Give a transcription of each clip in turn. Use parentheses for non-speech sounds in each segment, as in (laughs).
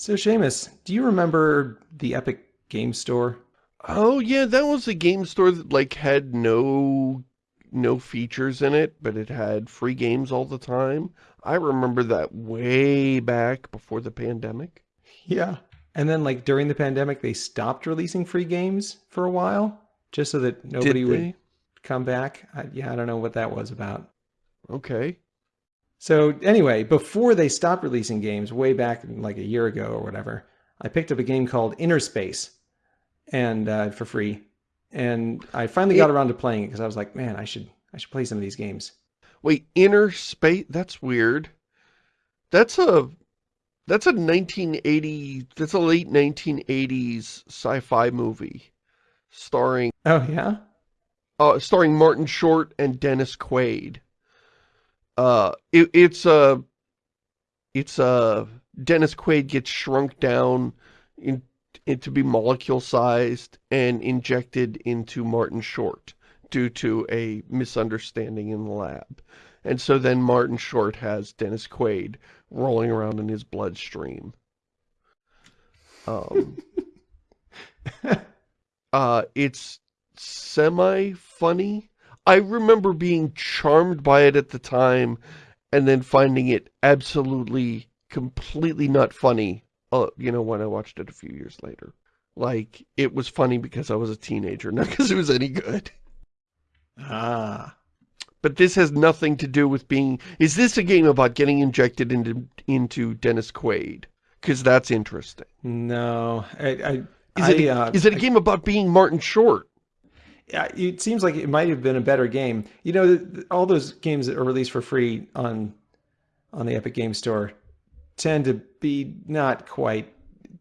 So Shamus, do you remember the Epic Game Store? Oh yeah, that was a game store that like had no no features in it, but it had free games all the time. I remember that way back before the pandemic. Yeah. And then like during the pandemic, they stopped releasing free games for a while just so that nobody would come back. I, yeah, I don't know what that was about. Okay. So anyway, before they stopped releasing games way back like a year ago or whatever, I picked up a game called Inner Space and uh, for free. And I finally got around to playing it because I was like, man, I should I should play some of these games. Wait, Inner Space? That's weird. That's a that's a 1980 that's a late 1980s sci-fi movie starring Oh yeah. Uh, starring Martin Short and Dennis Quaid. Uh, it, it's a, uh, it's a, uh, Dennis Quaid gets shrunk down in, in, to be molecule sized and injected into Martin Short due to a misunderstanding in the lab. And so then Martin Short has Dennis Quaid rolling around in his bloodstream. Um, (laughs) uh, it's semi-funny. I remember being charmed by it at the time and then finding it absolutely, completely not funny, uh, you know, when I watched it a few years later. Like, it was funny because I was a teenager, (laughs) not because it was any good. Ah. But this has nothing to do with being... Is this a game about getting injected into into Dennis Quaid? Because that's interesting. No. I, I, is, it, I, uh, is it a game about being Martin Short? It seems like it might have been a better game. You know, all those games that are released for free on on the Epic Game Store tend to be not quite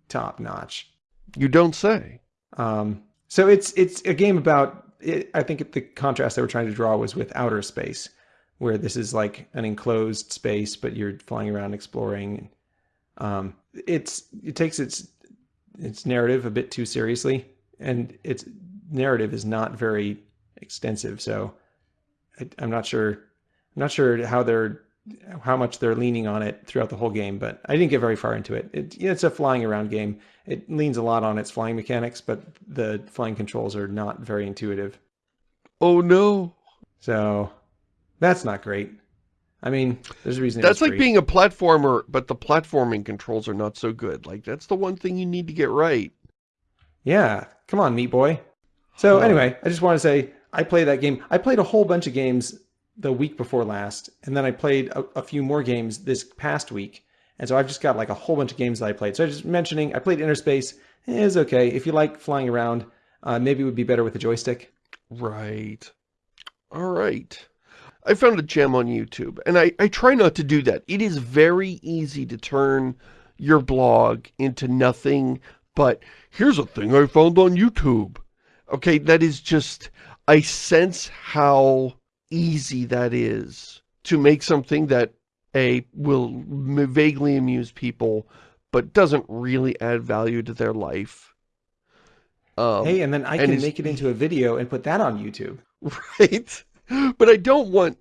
top notch. You don't say. Um, so it's it's a game about. It, I think the contrast they were trying to draw was with outer space, where this is like an enclosed space, but you're flying around exploring. Um, it's it takes its its narrative a bit too seriously, and it's narrative is not very extensive. So I, am not sure. I'm not sure how they're how much they're leaning on it throughout the whole game, but I didn't get very far into it. it it's a flying around game. It leans a lot on its flying mechanics, but the flying controls are not very intuitive. Oh no. So that's not great. I mean, there's a reason. That's like being a platformer, but the platforming controls are not so good. Like, that's the one thing you need to get right. Yeah. Come on, meat boy. So anyway, I just want to say I played that game. I played a whole bunch of games the week before last, and then I played a, a, few more games this past week. And so I've just got like a whole bunch of games that I played. So I'm just mentioning, I played Interspace. It is okay. If you like flying around, uh, maybe it would be better with a joystick. Right. All right. I found a gem on YouTube, and I, I try not to do that. It is very easy to turn your blog into nothing but, here's a thing I found on YouTube. Okay, that is just, I sense how easy that is to make something that a will vaguely amuse people, but doesn't really add value to their life. Um, hey, and then I can make it into a video and put that on YouTube. (laughs) Right? But I don't want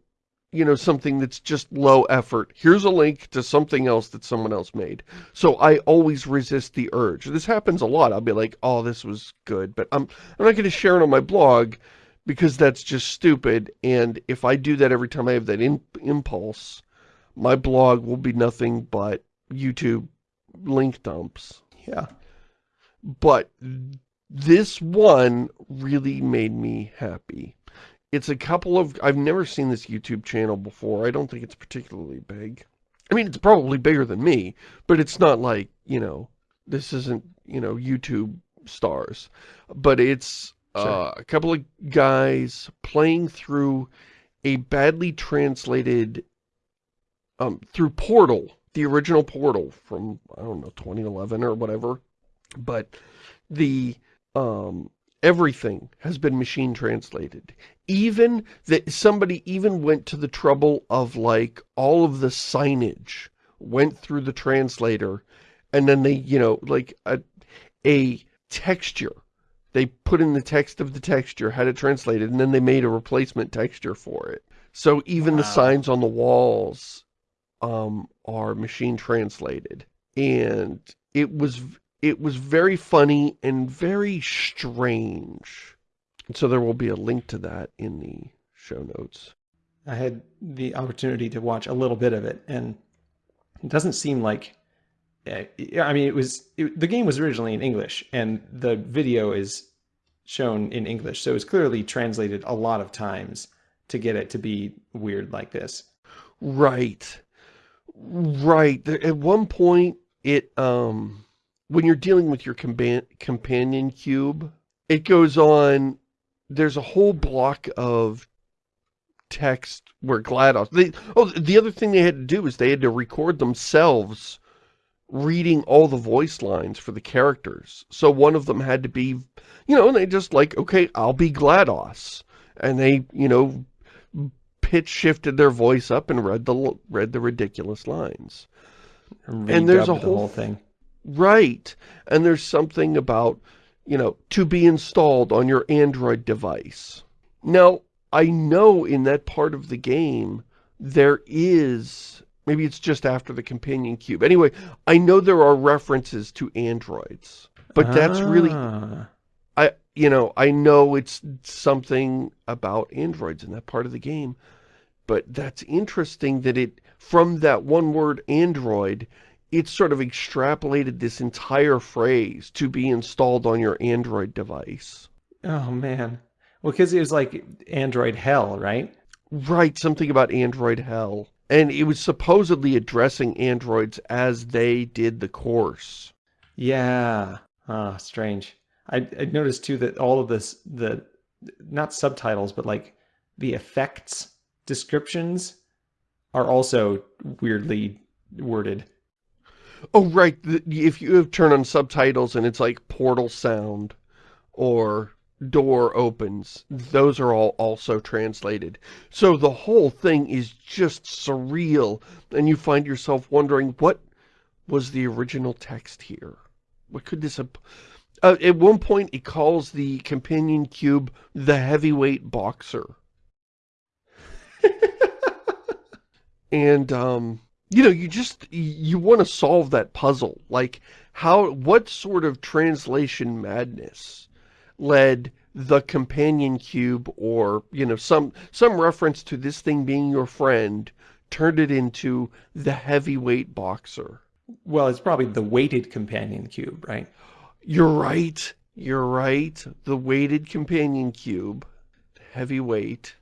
you know, something that's just low effort. Here's a link to something else that someone else made. So I always resist the urge. This happens a lot. I'll be like, oh, this was good, but I'm, I'm not going to share it on my blog because that's just stupid. And if I do that every time I have that in, impulse, my blog will be nothing but YouTube link dumps. Yeah. But this one really made me happy it's a couple of, I've never seen this YouTube channel before. I don't think it's particularly big. I mean, it's probably bigger than me, but it's not like, you know, this isn't, you know, YouTube stars. But it's sure. uh, a couple of guys playing through a badly translated, um, through Portal, the original Portal from, I don't know, 2011 or whatever. But the, um, everything has been machine translated. Even that somebody even went to the trouble of like all of the signage went through the translator and then they you know like a a texture. They put in the text of the texture had it translated and then they made a replacement texture for it. So even wow. the signs on the walls um are machine translated. And it was it was very funny and very strange. And so there will be a link to that in the show notes. I had the opportunity to watch a little bit of it, and it doesn't seem like. eh, I mean, it was it, the game was originally in English, and the video is shown in English, so it's clearly translated a lot of times to get it to be weird like this. Right. Right. At one point, it, um, when you're dealing with your companion cube, it goes on, there's a whole block of text where GLaDOS, they, oh, the other thing they had to do is they had to record themselves reading all the voice lines for the characters. So one of them had to be, you know, and they just like, okay, I'll be GLaDOS. And they, you know, pitch shifted their voice up and read the read the ridiculous lines. And there's a Redubbed the whole- whole thing. Right. And there's something about, you know, to be installed on your Android device. Now, I know in that part of the game, there is, maybe it's just after the companion cube. Anyway, I know there are references to androids, but that's really, Ah. I, you know, I know it's something about androids in that part of the game, but that's interesting that it, from that one word android, it sort of extrapolated this entire phrase to be installed on your Android device. Oh man. Well, because it was like Android hell, right? Right, something about Android hell. And it was supposedly addressing androids as they did the course. Yeah. Ah, strange. I, I noticed too that all of this, the not subtitles, but like the effects descriptions are also weirdly worded. Oh, right, if you turn on subtitles and it's like portal sound or door opens, those are all also translated. So the whole thing is just surreal, and you find yourself wondering, what was the original text here? What could this have... Uh, at one point, it calls the companion cube the heavyweight boxer. (laughs) and, um, you know, you just, you want to solve that puzzle. Like, how, what sort of translation madness led the companion cube or, you know, some, some reference to this thing being your friend turned it into the heavyweight boxer? Well, it's probably the weighted companion cube, right? You're right. You're right. The weighted companion cube. Heavyweight.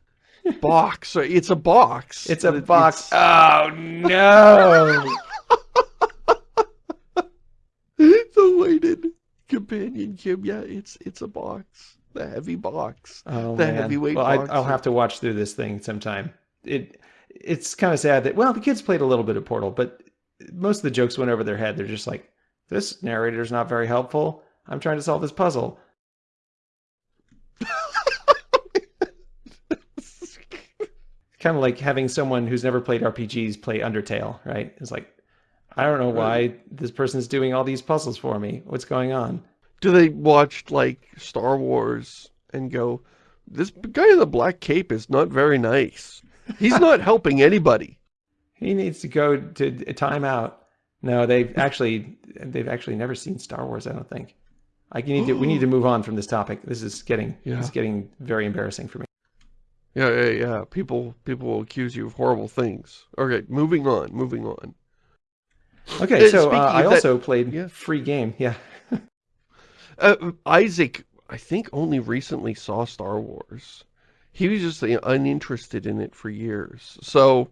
Box. It's a box. It's a it- box. it's- (laughs) Oh no! the weighted companion cube. Yeah, it's it's a box. The heavy box. Oh The man. heavyweight well, I, I'll have to watch through this thing sometime. It it's kind of sad that well, the kids played a little bit of Portal, but most of the jokes went over their head. They're just like, this narrator's not very helpful. I'm trying to solve this puzzle. Kind of like having someone who's never played RPGs play Undertale, right? It's like, I don't know why this person's doing all these puzzles for me. What's going on? Do they watch like Star Wars and go, this guy in the black cape is not very nice. He's not (laughs) helping anybody. He needs to go to a timeout. No, they've (laughs) actually they've actually never seen Star Wars. I don't think. I need to. We need to (gasps) move on from this topic. This is getting Yeah. this is getting very embarrassing for me. Yeah, yeah, yeah. People, people will accuse you of horrible things. Okay, moving on, moving on. Okay, Uh, so uh, I that- also played yeah. free game. Yeah. Uh, Isaac, I think only recently saw Star Wars. He was just uh, uninterested in it for years. So,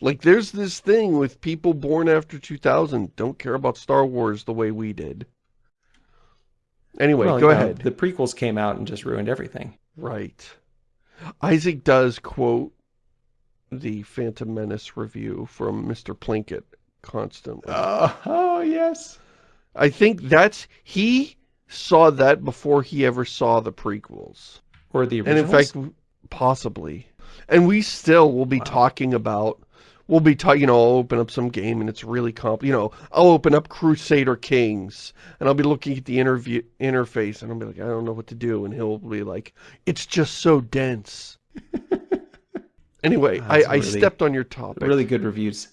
like, there's this thing with people born after 2000 don't care about Star Wars the way we did. Anyway, Well, go you know, ahead. The prequels came out and just ruined everything. Right. Isaac does quote the Phantom Menace review from Mr. Plinkett constantly. Oh, oh yes. I think that's, he saw that before he ever saw the prequels. Or the originals? And in fact, possibly. And we still will be Wow. talking about, we'll be talking, you know, I'll open up some game and it's really comp, you know, I'll open up Crusader Kings and I'll be looking at the interview interface and I'll be like, I don't know what to do. And he'll be like, it's just so dense. (laughs) anyway, I, That's I really- stepped on your topic. really good reviews.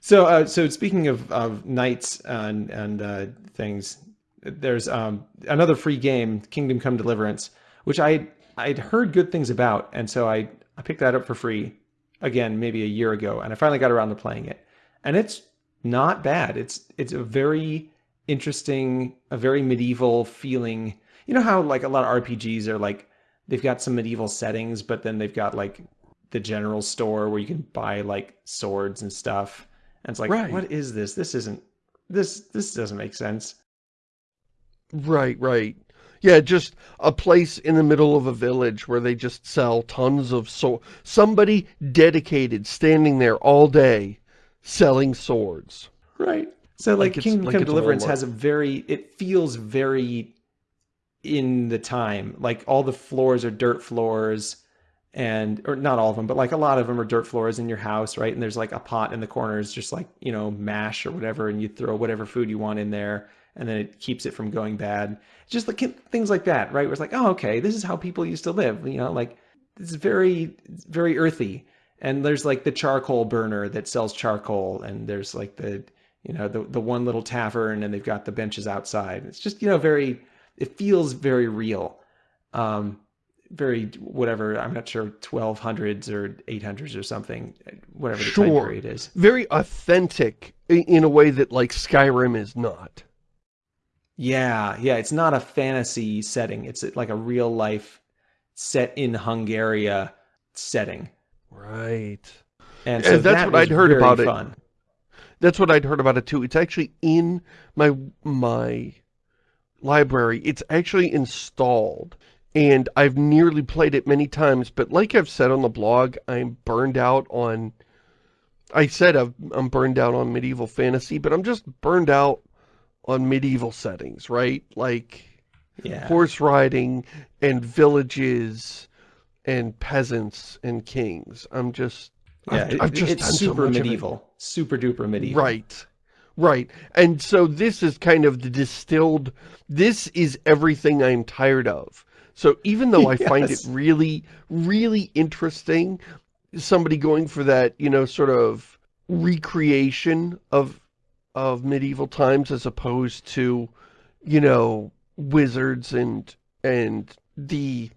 So, uh, so speaking of, of knights and and uh, things, there's um, another free game, Kingdom Come Deliverance, which I I'd heard good things about, and so I I picked that up for free again maybe a year ago, and I finally got around to playing it, and it's not bad. It's it's a very interesting, a very medieval feeling. You know how like a lot of RPGs are like they've got some medieval settings, but then they've got like the general store where you can buy like swords and stuff. And it's like, Right. what is this? This isn't this this doesn't make sense. Right, right. Yeah, just a place in the middle of a village where they just sell tons of so somebody dedicated standing there all day selling swords. Right. So like, Like Kingdom like Come Deliverance has a very it feels very in the time. Like all the floors are dirt floors and or not all of them, but like a lot of them are dirt floors in your house, right? And there's like a pot in the corners just like, you know, mash or whatever and you throw whatever food you want in there and then it keeps it from going bad. Just like things like that, right? Where it's like, "Oh, okay, this is how people used to live." You know, like it's very very earthy. And there's like the charcoal burner that sells charcoal and there's like the you know the the one little tavern and they've got the benches outside it's just you know very it feels very real um very whatever i'm not sure 1200s or 800s or something whatever the time Sure. period is Very authentic in a way that like Skyrim is not. Yeah yeah it's not a fantasy setting it's like a real life set in hungaria setting Right. and Yeah, so that's that what I'd heard very about it. That's what I'd heard about it too. It's actually in my my library. It's actually installed. And I've nearly played it many times, but like I've said on the blog, I'm burned out on I said I've, I'm burned out on medieval fantasy, but I'm just burned out on medieval settings, right? Like yeah horse riding and villages and peasants and kings. I'm just yeah I've, it- I've just it's so super much of it. medieval super duper medieval Right. Right. And so this is kind of the distilled, this is everything I'm tired of. So even though I (laughs) find it really, really interesting, somebody going for that, you know, sort of recreation of, of medieval times as opposed to, you know, wizards and, and the,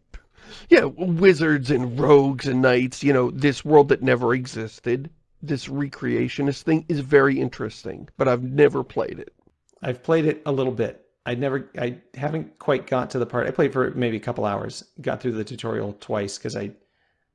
yeah, wizards and rogues and knights, you know, this world that never existed this recreationist thing is very interesting, but I've never played it. I've played it a little bit. I never, I haven't quite got to the part. I played for maybe a couple hours. Got through the tutorial twice because I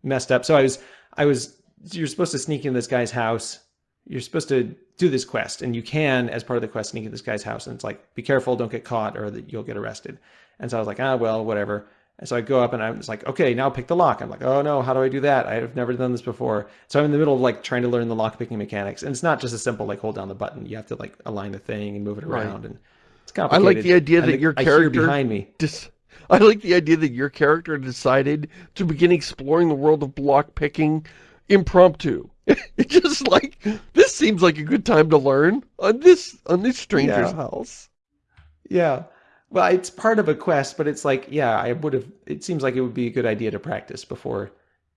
messed up. So I was, I was. You're supposed to sneak in this guy's house. You're supposed to do this quest, and you can, as part of the quest, sneak in this guy's house. And it's like, be careful, don't get caught, or that you'll get arrested. And so I was like, ah, well, whatever. And so I go up and I was like, okay, now pick the lock. I'm like, oh no, how do I do that? I've never done this before. So I'm in the middle of like trying to learn the lock picking mechanics. And it's not just a simple like hold down the button. You have to like align the thing and move it Right. around. And it's complicated I like the idea that your character behind me. dis- I like the idea that your character decided to begin exploring the world of block picking impromptu. (laughs) It's just like this seems like a good time to learn on this on this stranger's Yeah. house. Yeah. Well, it's part of a quest, but it's like, yeah, I would have. It seems like it would be a good idea to practice before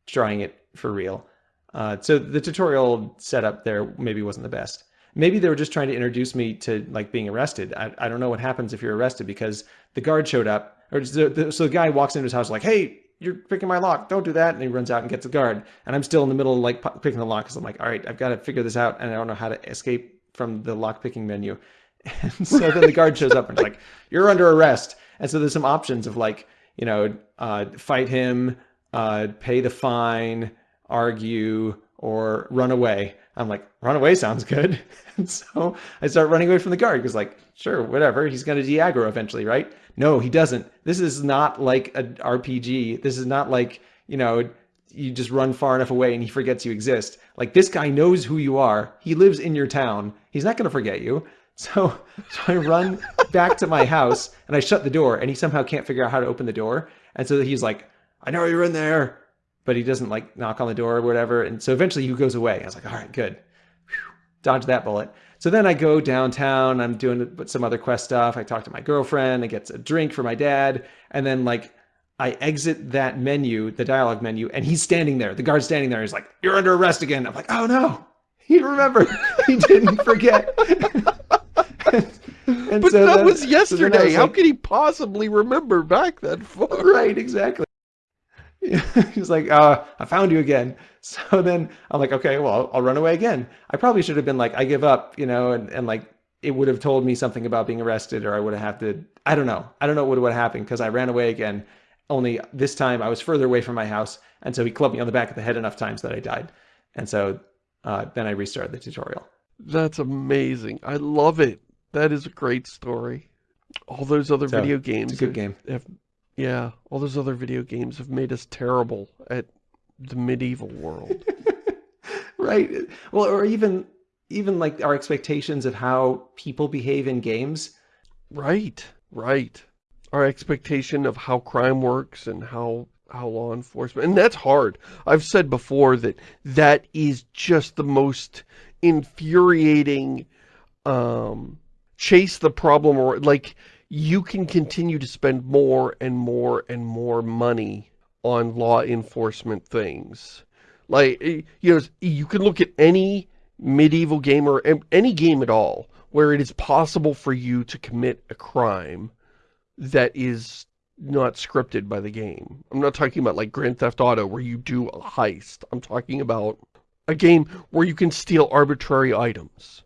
trying it for real. Uh, so the tutorial setup there maybe wasn't the best. Maybe they were just trying to introduce me to like being arrested. I, I don't know what happens if you're arrested because the guard showed up, or the, the, so the guy walks into his house like, "Hey, you're picking my lock. Don't do that." And he runs out and gets a guard. And I'm still in the middle of like picking the lock because I'm like, "All right, I've got to figure this out," and I don't know how to escape from the lock picking menu. (laughs) And so then the guard shows up and like, (laughs) "You're under arrest." And so there's some options of like, you know, uh, fight him, uh, pay the fine, argue, or run away. I'm like, run away sounds good. (laughs) And so I start running away from the guard because, like, sure, whatever. He's going to de-aggro eventually, right? No, he doesn't. This is not like an RPG. This is not like, you know, you just run far enough away and he forgets you exist. Like, this guy knows who you are. He lives in your town. He's not going to forget you. (laughs) So, so I run back to my house and I shut the door and he somehow can't figure out how to open the door. And so he's like, I know you're in there, but he doesn't like knock on the door or whatever. And so eventually he goes away. I was like, all right, good. Whew, dodge that bullet. So then I go downtown. I'm doing some other quest stuff. I talk to my girlfriend. I get a drink for my dad. And then like I exit that menu, the dialogue menu, and he's standing there. The guard's standing there. He's like, you're under arrest again. I'm like, oh no. He remembered. He didn't forget. (laughs) and but so that then, was yesterday. So was How like, could he possibly remember back that far? Right, exactly. (laughs) He's like, uh, I found you again. (laughs) So then I'm like, okay, well, I'll, I'll, run away again. I probably should have been like, I give up, you know, and, and like, it would have told me something about being arrested or I would have had to, I don't know. I don't know what would have happened because I ran away again. Only this time I was further away from my house. And so he clubbed me on the back of the head enough times that I died. And so uh, then I restarted the tutorial. That's amazing. I love it. That is a great story. All those other so, video games. It's a good game. Have, yeah, all those other video games have made us terrible at the medieval world. (laughs) right. Well, or even even like our expectations of how people behave in games. Right. Right. Our expectation of how crime works and how how law enforcement and that's hard. I've said before that that is just the most infuriating um chase the problem or like you can continue to spend more and more and more money on law enforcement things. Like, eh, you know, you can look at any medieval game or any game at all where it is possible for you to commit a crime that is not scripted by the game. I'm not talking about like Grand Theft Auto where you do a heist. I'm talking about a game where you can steal arbitrary items.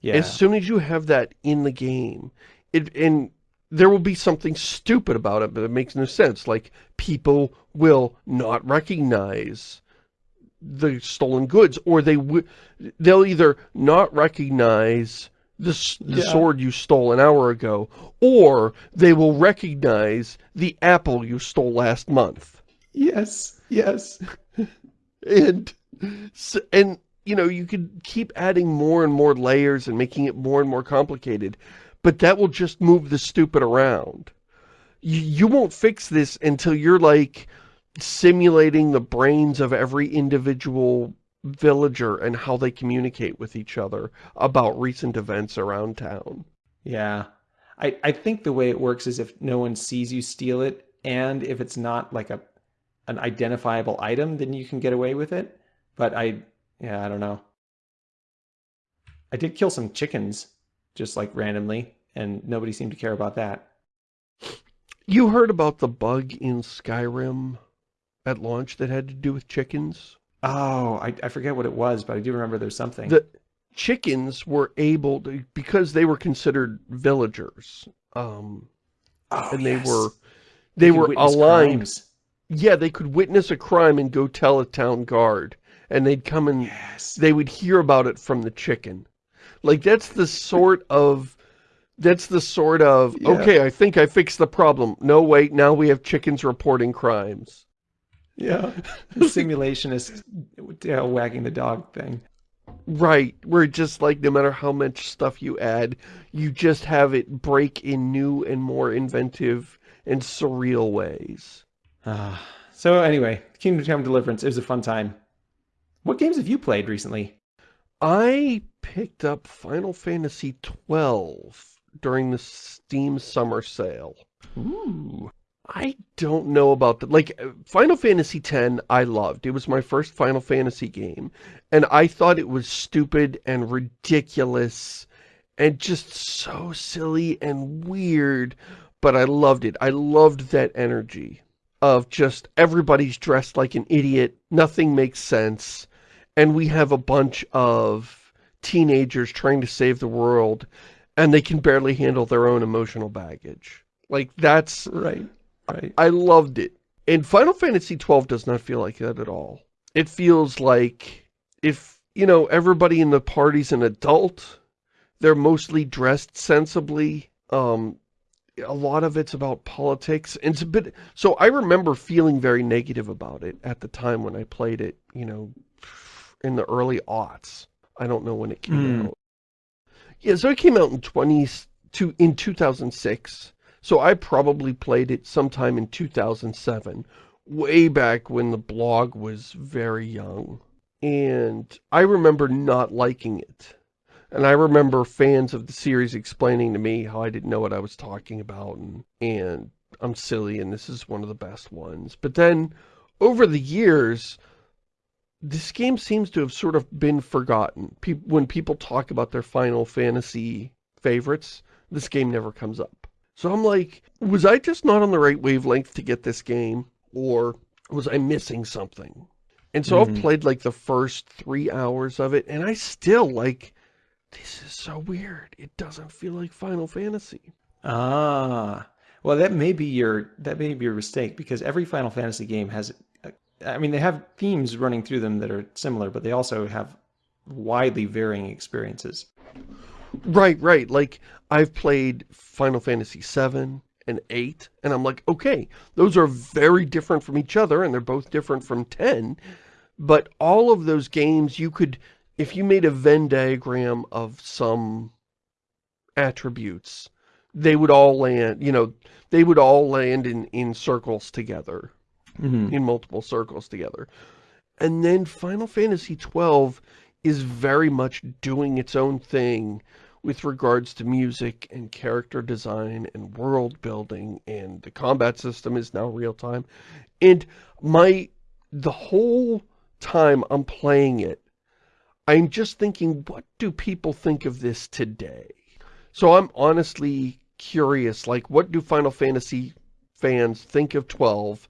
Yeah. As soon as you have that in the game, it and there will be something stupid about it, but it makes no sense. Like, people will not recognize the stolen goods, or they will they'll either not recognize the, the yeah. sword you stole an hour ago, or they will recognize the apple you stole last month. Yes, yes. (laughs) and, and, you know, you could keep adding more and more layers and making it more and more complicated but that will just move the stupid around. You, you won't fix this until you're like simulating the brains of every individual villager and how they communicate with each other about recent events around town. Yeah. I, I think the way it works is if no one sees you steal it, and if it's not like a an identifiable item, then you can get away with it. But I, yeah, I don't know. I did kill some chickens just like randomly, and nobody seemed to care about that. You heard about the bug in Skyrim at launch that had to do with chickens? Oh, I, I forget what it was, but I do remember there's something. The chickens were able to, because they were considered villagers, um, oh, and they yes. were, they, they were aligned. Crimes. Yeah, they could witness a crime and go tell a town guard, and they'd come and yes. they would hear about it from the chicken. Like, that's the sort of, that's the sort of, yeah. okay, I think I fixed the problem. No, wait, now we have chickens reporting crimes. Yeah. (laughs) The simulationist tail wagging the dog thing. Right, where just like no matter how much stuff you add, you just have it break in new and more inventive and surreal ways. Uh, so anyway, Kingdom Come Deliverance, it was a fun time. What games have you played recently? I picked up Final Fantasy XII during the Steam Summer Sale. Ooh. I don't know about that. Like, Final Fantasy X, I loved. It was my first Final Fantasy game. And I thought it was stupid and ridiculous and just so silly and weird. But I loved it. I loved that energy of just everybody's dressed like an idiot. Nothing makes sense and we have a bunch of teenagers trying to save the world, and they can barely handle their own emotional baggage. Like, that's... Right, right. I, loved it. And Final Fantasy XII does not feel like that at all. It feels like if, you know, everybody in the party's an adult, they're mostly dressed sensibly, um, a lot of it's about politics. And it's a bit, so I remember feeling very negative about it at the time when I played it, you know, in the early aughts. I don't know when it came mm. out. Yeah, so it came out in 20 to in 2006. So I probably played it sometime in 2007, way back when the blog was very young. And I remember not liking it. And I remember fans of the series explaining to me how I didn't know what I was talking about and, and I'm silly and this is one of the best ones. But then over the years, this game seems to have sort of been forgotten. Pe when people talk about their Final Fantasy favorites, this game never comes up. So I'm like, was I just not on the right wavelength to get this game? Or was I missing something? And so mm -hmm. I've mm-hmm. played like the first three hours of it, and I still like, this is so weird. It doesn't feel like Final Fantasy. Ah, well, that may be your that may be your mistake because every Final Fantasy game has, I mean, they have themes running through them that are similar, but they also have widely varying experiences. Right, right. Like I've played Final Fantasy VII and 8, and I'm like, okay, those are very different from each other, and they're both different from 10, but all of those games you could, if you made a Venn diagram of some attributes, they would all land, you know, they would all land in, in circles together, mm -hmm. in multiple circles together. And then Final Fantasy 12 is very much doing its own thing with regards to music and character design and world building and the combat system is now real time. And my, the whole time I'm playing it, I'm just thinking, what do people think of this today? So I'm honestly curious, like, what do Final Fantasy fans think of 12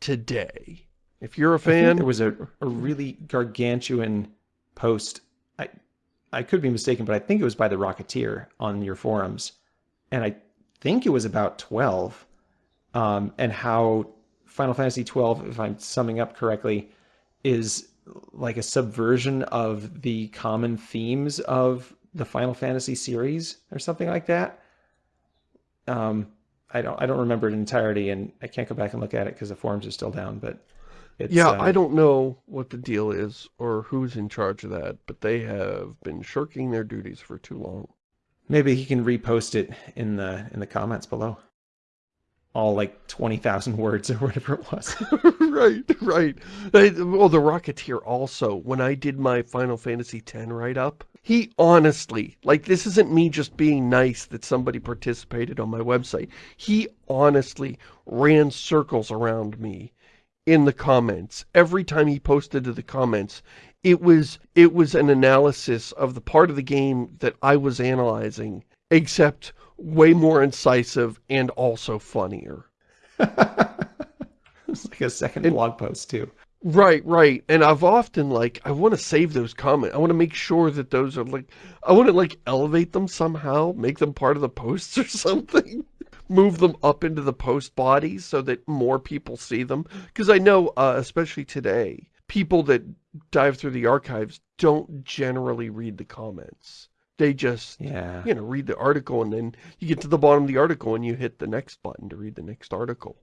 today? If you're a fan... there was a, a really gargantuan post. I, I could be mistaken, but I think it was by the Rocketeer on your forums. And I think it was about 12. Um, and how Final Fantasy 12, if I'm summing up correctly, is like a subversion of the common themes of the Final Fantasy series or something like that. Um, I don't I don't remember it in entirety, and I can't go back and look at it because the forums are still down. But yeah, uh, I don't know what the deal is or who's in charge of that, but they have been shirking their duties for too long. Maybe he can repost it in the in the comments below. All like 20,000 words or (laughs) whatever it was. (laughs) right, right. Well, the Rocketeer also, when I did my Final Fantasy X write-up, he honestly, like this isn't me just being nice that somebody participated on my website. He honestly ran circles around me in the comments. Every time he posted to the comments, it was it was an analysis of the part of the game that I was analyzing, except way more incisive and also funnier. (laughs) it's like a second and, blog post too. Right, right. And I've often like, I want to save those comments. I want to make sure that those are like, I want to like elevate them somehow, make them part of the posts (laughs) or something move them up into the post body so that more people see them. Because I know, uh, especially today, people that dive through the archives don't generally read the comments. They just, yeah. you know, read the article and then you get to the bottom of the article and you hit the next button to read the next article.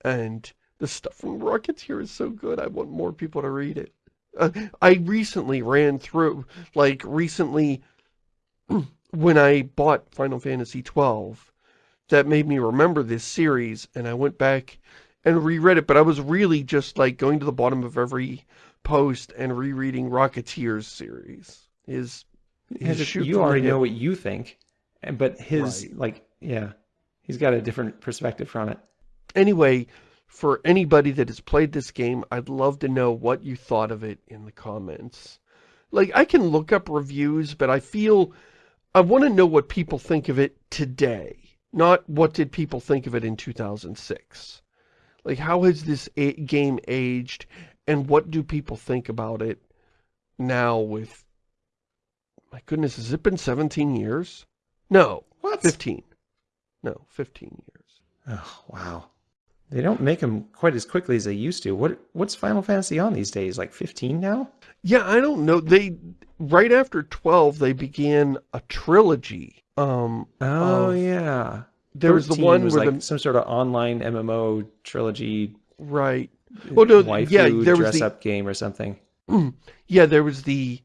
And the stuff from Rocketeer is so good. I want more people to read it. Uh, I recently ran through, like recently, (clears throat) when I bought Final Fantasy 12, that made me remember this series, and I went back and reread it, but I was really just like going to the bottom of every post and rereading Rocketeer's series. His, his you already know what you think, but his, right. like, yeah, he's got a different perspective from it. Anyway, for anybody that has played this game, I'd love to know what you thought of it in the comments. Like, I can look up reviews, but I feel I want to know what people think of it today. Not what did people think of it in 2006. Like, how has this game aged, and what do people think about it now with... My goodness, has it been 17 years? No, what? 15. No, 15 years. Oh, wow. They don't make them quite as quickly as they used to. What What's Final Fantasy on these days? Like 15 now? Yeah, I don't know. They Right after 12, they began a trilogy um, oh yeah, there was the one was where like the, some sort of online MMO trilogy, right? Well, no, waifu yeah, there dress was the, up game or something. (clears throat) Yeah, there was the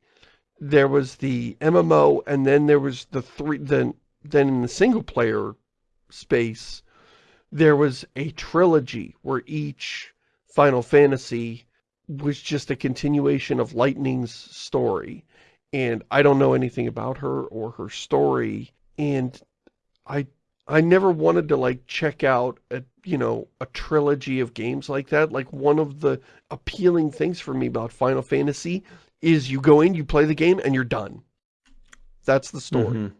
there was the MMO, and then there was the three. Then then in the single player space, there was a trilogy where each Final Fantasy was just a continuation of Lightning's story. And I don't know anything about her or her story and I I never wanted to like check out a, you know, a trilogy of games like that. Like one of the appealing things for me about Final Fantasy is you go in, you play the game, and you're done. That's the story. Mhm.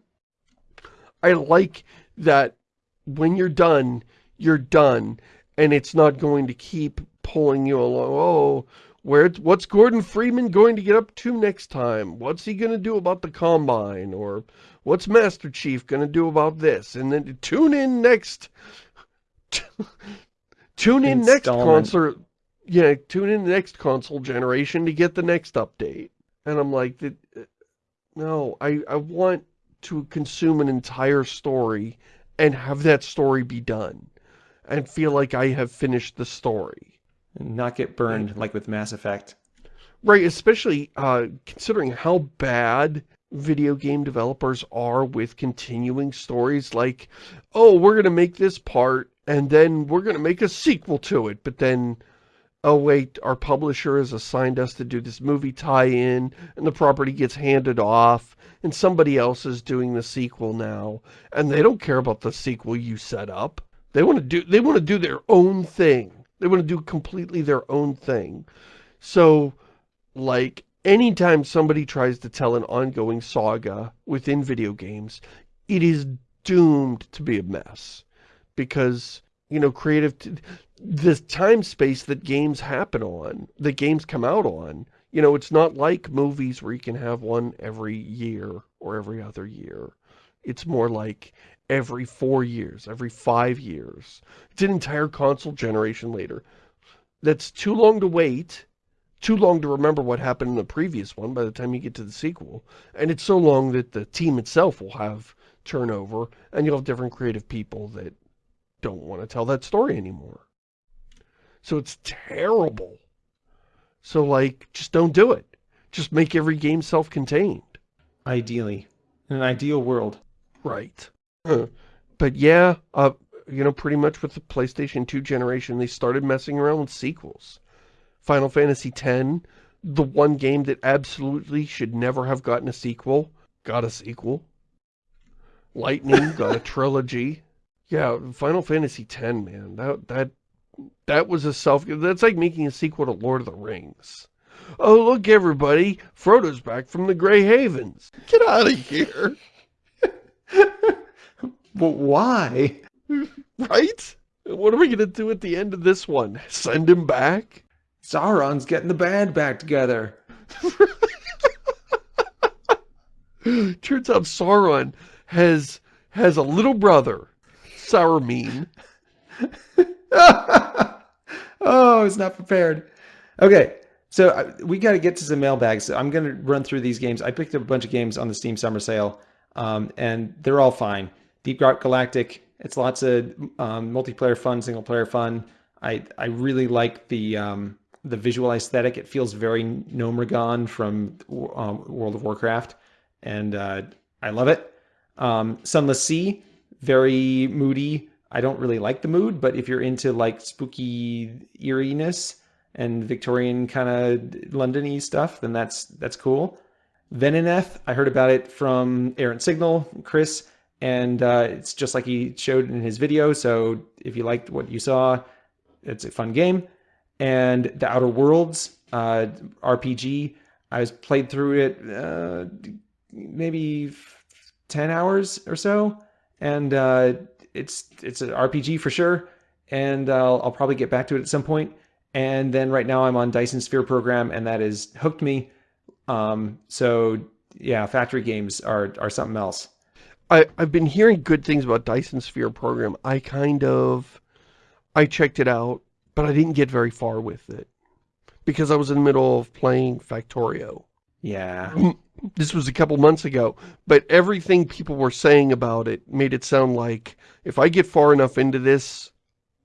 I like that when you're done, you're done, and it's not going to keep pulling you along. Oh, where, what's Gordon Freeman going to get up to next time? What's he going to do about the Combine? Or what's Master Chief going to do about this? And then tune in next, (laughs) tune in next Installment. Console, yeah, tune in the next console generation to get the next update. And I'm like, uh, no, I, I want to consume an entire story and have that story be done and feel like I have finished the story. And not get burned like with Mass Effect. Right, especially uh, considering how bad video game developers are with continuing stories like, oh, we're going to make this part and then we're going to make a sequel to it, but then, oh wait, our publisher has assigned us to do this movie tie-in and the property gets handed off and somebody else is doing the sequel now and they don't care about the sequel you set up. They want to do, they want to do their own thing. They want to do completely their own thing. So, like, anytime somebody tries to tell an ongoing saga within video games, it is doomed to be a mess. Because, you know, creative, the time space that games happen on, that games come out on, you know, it's not like movies where you can have one every year or every other year. It's more like every four years, every five years. It's an entire console generation later. That's too long to wait, too long to remember what happened in the previous one by the time you get to the sequel. And it's so long that the team itself will have turnover, and you'll have different creative people that don't want to tell that story anymore. So it's terrible. So, like, just don't do it. Just make every game self-contained. Ideally. In an ideal world. Right. But yeah, uh, you know, pretty much with the PlayStation 2 generation, they started messing around with sequels. Final Fantasy X, the one game that absolutely should never have gotten a sequel, got a sequel. Lightning got a (laughs) trilogy. Yeah, Final Fantasy X, man, that that that was a self. That's like making a sequel to Lord of the Rings. Oh, look, everybody, Frodo's back from the Grey Havens. Get out of here. (laughs) But why? (laughs) Right? What are we going to do at the end of this one? Send him back? Sauron's getting the band back together. (laughs) Turns out Sauron has has a little brother, Sauron. (laughs) oh, I was not prepared. Okay, so uh, we got to get to some mailbags. So I'm going to run through these games. I picked up a bunch of games on the Steam Summer Sale, um, and they're all fine. Deep Dark Galactic, it's lots of um, multiplayer fun, single player fun. I I really like the um, the visual aesthetic. It feels very Gnomeregan from um, World of Warcraft, and uh, I love it. Um, Sunless Sea, very moody. I don't really like the mood, but if you're into like spooky eeriness and Victorian kind of Londony stuff, then that's that's cool. Venoneth, I heard about it from Errant Signal, Chris, and uh, it's just like he showed in his video. So if you liked what you saw, it's a fun game. And The Outer Worlds uh, RPG, I was played through it uh, maybe 10 hours or so, and uh, it's it's an RPG for sure. And I'll, I'll probably get back to it at some point. And then right now I'm on Dyson Sphere program, and that has hooked me. Um, so yeah, factory games are are something else. I, I've been hearing good things about Dyson Sphere program. I kind of, I checked it out, but I didn't get very far with it. Because I was in the middle of playing Factorio. Yeah. This was a couple months ago, but everything people were saying about it made it sound like if I get far enough into this,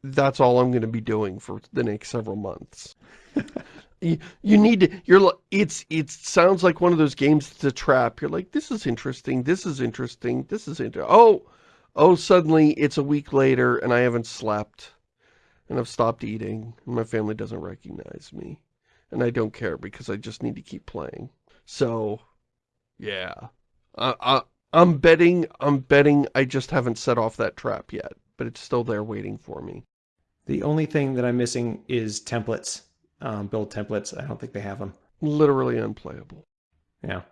that's all I'm going to be doing for the next several months. (laughs) you, you need to, you're it's, it sounds like one of those games that's a trap. You're like, this is interesting, this is interesting, this is interesting. Oh, oh, suddenly it's a week later and I haven't slept and I've stopped eating and my family doesn't recognize me. And I don't care because I just need to keep playing. So, yeah, I, I, I'm betting, I'm betting I just haven't set off that trap yet, but it's still there waiting for me. The only thing that I'm missing is templates, um, build templates. I don't think they have them. Literally unplayable. Yeah,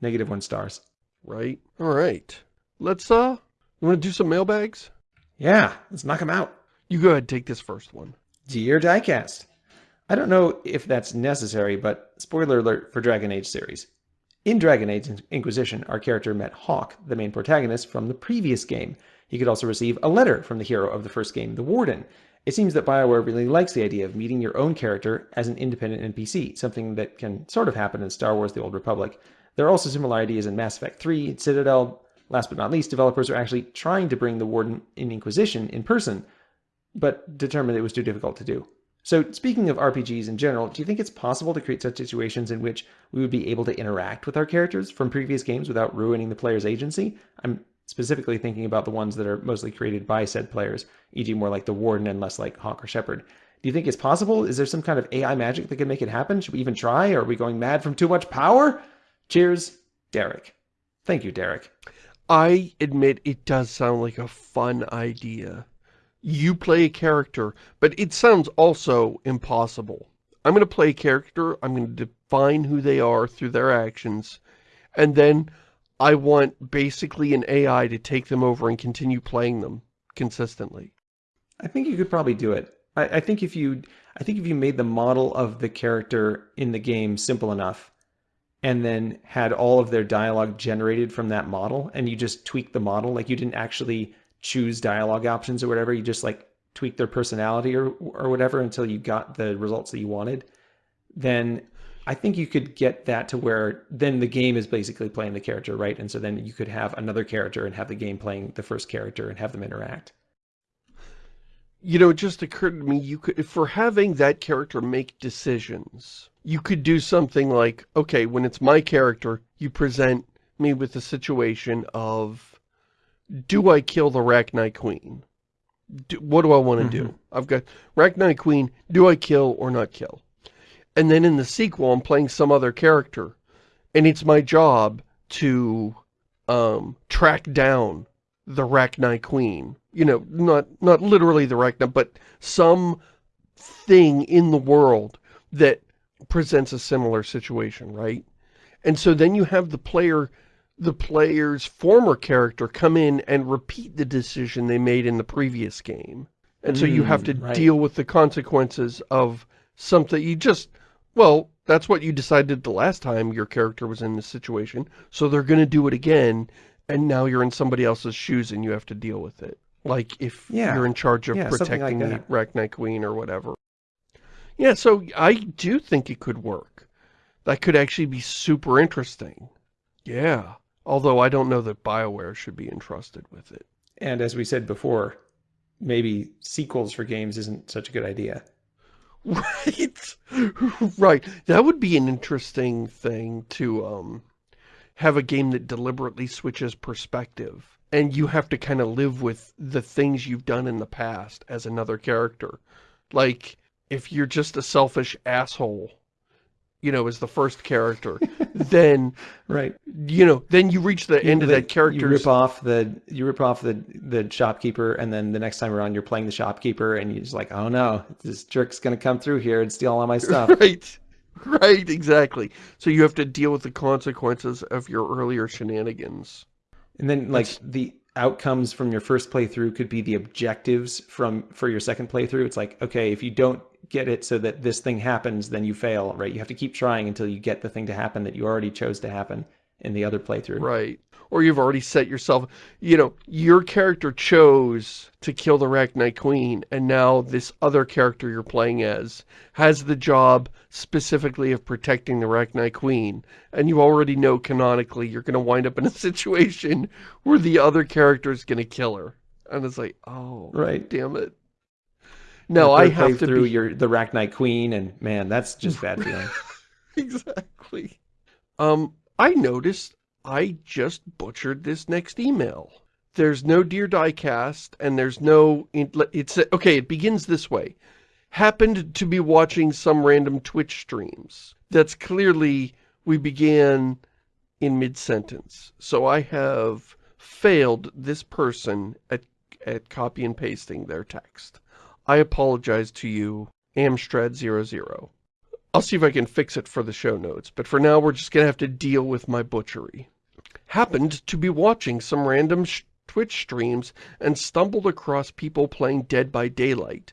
negative one stars. Right? All right. Let's, uh, you want to do some mailbags? Yeah, let's knock them out. You go ahead, take this first one. Dear Diecast, I don't know if that's necessary, but spoiler alert for Dragon Age series. In Dragon Age Inquisition, our character met Hawke, the main protagonist from the previous game. He could also receive a letter from the hero of the first game, the Warden. It seems that BioWare really likes the idea of meeting your own character as an independent NPC, something that can sort of happen in Star Wars The Old Republic. There are also similar ideas in Mass Effect 3, Citadel. Last but not least, developers are actually trying to bring the Warden in Inquisition in person, but determined it was too difficult to do. So speaking of RPGs in general, do you think it's possible to create such situations in which we would be able to interact with our characters from previous games without ruining the player's agency? I'm specifically thinking about the ones that are mostly created by said players, e.g. more like the Warden and less like Hawke or Shepard. Do you think it's possible? Is there some kind of AI magic that can make it happen? Should we even try? Are we going mad from too much power? Cheers, Derek. Thank you, Derek. I admit it does sound like a fun idea you play a character, but it sounds also impossible. I'm going to play a character, I'm going to define who they are through their actions, and then I want basically an AI to take them over and continue playing them consistently. I think you could probably do it. I, I think if you I think if you made the model of the character in the game simple enough, and then had all of their dialogue generated from that model, and you just tweak the model, like you didn't actually choose dialogue options or whatever. You just like tweak their personality or, or whatever until you got the results that you wanted. Then I think you could get that to where then the game is basically playing the character, right? And so then you could have another character and have the game playing the first character and have them interact. You know, it just occurred to me, you could, for having that character make decisions, you could do something like, okay, when it's my character, you present me with a situation of do I kill the Rachni Queen? Do, what do I want to mm -hmm. do? Mm-hmm. I've got Rachni Queen, do I kill or not kill? And then in the sequel, I'm playing some other character, and it's my job to um, track down the Rachni Queen. You know, not, not literally the Rachni, but some thing in the world that presents a similar situation, right? And so then you have the player the player's former character come in and repeat the decision they made in the previous game. And mm, so you have to mm, right. deal with the consequences of something you just, well, that's what you decided the last time your character was in this situation. So they're going to do it again. And now you're in somebody else's shoes and you have to deal with it. Like if yeah. you're in charge of yeah, protecting like the Rachni Queen or whatever. Yeah, so I do think it could work. That could actually be super interesting. Yeah. Although I don't know that BioWare should be entrusted with it. And as we said before, maybe sequels for games isn't such a good idea. Right. (laughs) right. That would be an interesting thing to um, have a game that deliberately switches perspective. And you have to kind of live with the things you've done in the past as another character. Like, if you're just a selfish asshole you know, as the first character, (laughs) then right, you know, then you reach the you, end of that character. You rip off the you rip off the the shopkeeper, and then the next time around, you're playing the shopkeeper, and you're just like, oh no, this jerk's gonna come through here and steal all my stuff. (laughs) Right, right, exactly. So you have to deal with the consequences of your earlier shenanigans. And then, like That's... the outcomes from your first playthrough could be the objectives from for your second playthrough. It's like, okay, if you don't get it so that this thing happens, then you fail, right? You have to keep trying until you get the thing to happen that you already chose to happen in the other playthrough. Right. Or you've already set yourself, you know, your character chose to kill the Rachni Queen, and now this other character you're playing as has the job specifically of protecting the Rachni Queen, and you already know canonically you're going to wind up in a (laughs) situation where the other character is going to kill her. And it's like, oh, right, damn it. No, I have to through be... your the Rachni Queen, and man, that's just bad (laughs) feeling. exactly. Um, I noticed I just butchered this next email. There's no Dear Diecast, and there's no... It's Okay, it begins this way. Happened to be watching some random Twitch streams. That's clearly... We began in mid-sentence. So I have failed this person at, at copy and pasting their text. I apologize to you, Amstrad00. I'll see if I can fix it for the show notes, but for now we're just going to have to deal with my butchery. Happened to be watching some random Twitch streams and stumbled across people playing Dead by Daylight,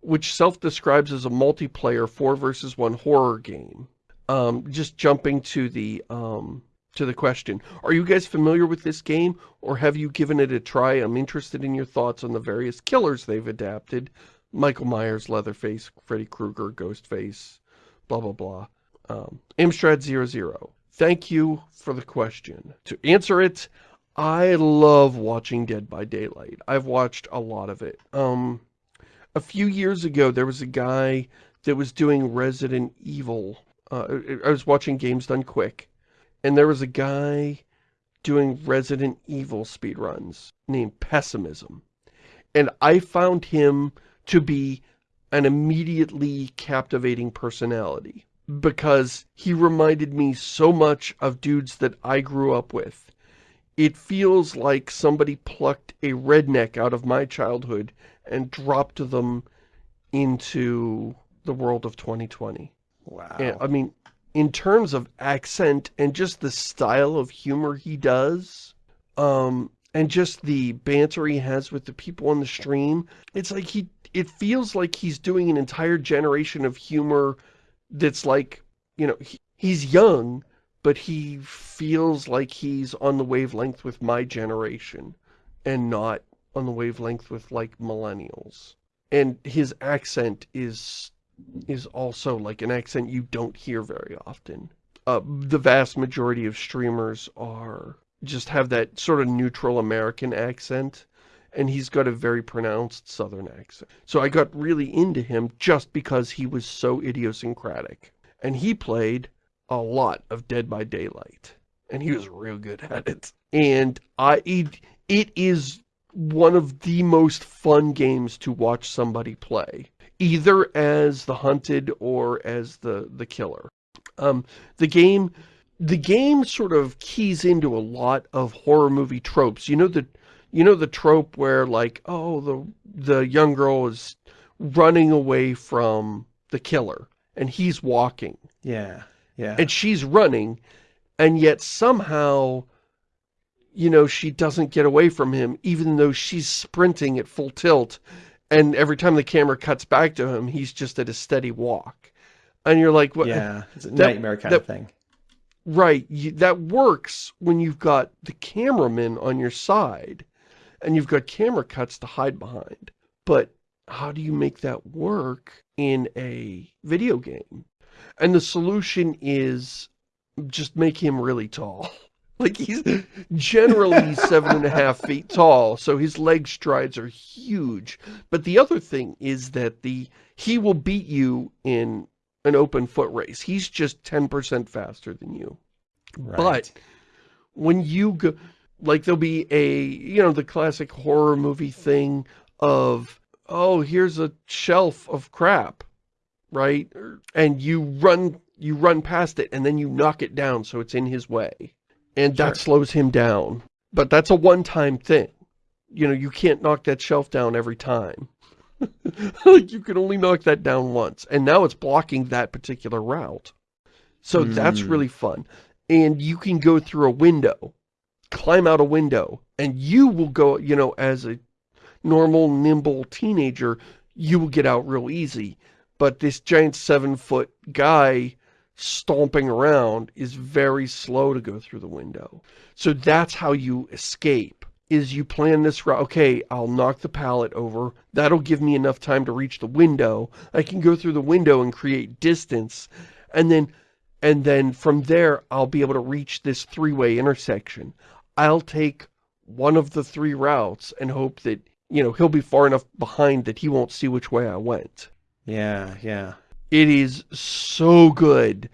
which self-describes as a multiplayer 4 versus 1 horror game. Um, just jumping to the, um, to the question. Are you guys familiar with this game, or have you given it a try? I'm interested in your thoughts on the various killers they've adapted. Michael Myers, Leatherface, Freddy Krueger, Ghostface, blah, blah, blah. Um, Amstrad00. Thank you for the question. To answer it, I love watching Dead by Daylight. I've watched a lot of it. Um, a few years ago, there was a guy that was doing Resident Evil. Uh, I was watching Games Done Quick, and there was a guy doing Resident Evil speedruns named Pessimism. And I found him to be an immediately captivating personality because he reminded me so much of dudes that I grew up with. It feels like somebody plucked a redneck out of my childhood and dropped them into the world of 2020. Wow. And, I mean, in terms of accent and just the style of humor he does, um, and just the banter he has with the people on the stream, it's like he it feels like he's doing an entire generation of humor that's like, you know, he, he's young, but he feels like he's on the wavelength with my generation and not on the wavelength with like millennials. And his accent is is also like an accent you don't hear very often. Uh, the vast majority of streamers are just have that sort of neutral American accent and he's got a very pronounced southern accent. So I got really into him just because he was so idiosyncratic. And he played a lot of Dead by Daylight. And he was real good at it. And I, it, it is one of the most fun games to watch somebody play. Either as the hunted or as the, the killer. Um, the game, the game sort of keys into a lot of horror movie tropes. You know, the, you know the trope where like, oh, the, the young girl is running away from the killer and he's walking. Yeah, yeah. And she's running and yet somehow, you know, she doesn't get away from him even though she's sprinting at full tilt and every time the camera cuts back to him, he's just at a steady walk. And you're like, what? Yeah, it's a that, nightmare kind that, of thing. Right. You, that works when you've got the cameraman on your side and you've got camera cuts to hide behind. But how do you make that work in a video game? And the solution is just make him really tall. (laughs) Like he's generally (laughs) seven and a half feet tall, so his leg strides are huge. But the other thing is that the he will beat you in an open foot race. He's just 10% faster than you. Right. But when you go, like there'll be a, you know, the classic horror movie thing of, oh, here's a shelf of crap, right? And you run, you run past it and then you knock it down so it's in his way. And Sure. that slows him down. But that's a one-time thing. You know, you can't knock that shelf down every time. like (laughs) you can only knock that down once. And now it's blocking that particular route. So that's Mm. really fun. And you can go through a window, climb out a window, and you will go, you know, as a normal, nimble teenager, you will get out real easy. But this giant seven-foot guy stomping around is very slow to go through the window. So that's how you escape, is you plan this route. Okay, I'll knock the pallet over. That'll give me enough time to reach the window. I can go through the window and create distance. And then, and then from there, I'll be able to reach this three-way intersection. I'll take one of the three routes and hope that, you know, he'll be far enough behind that he won't see which way I went. Yeah, yeah. It is so good.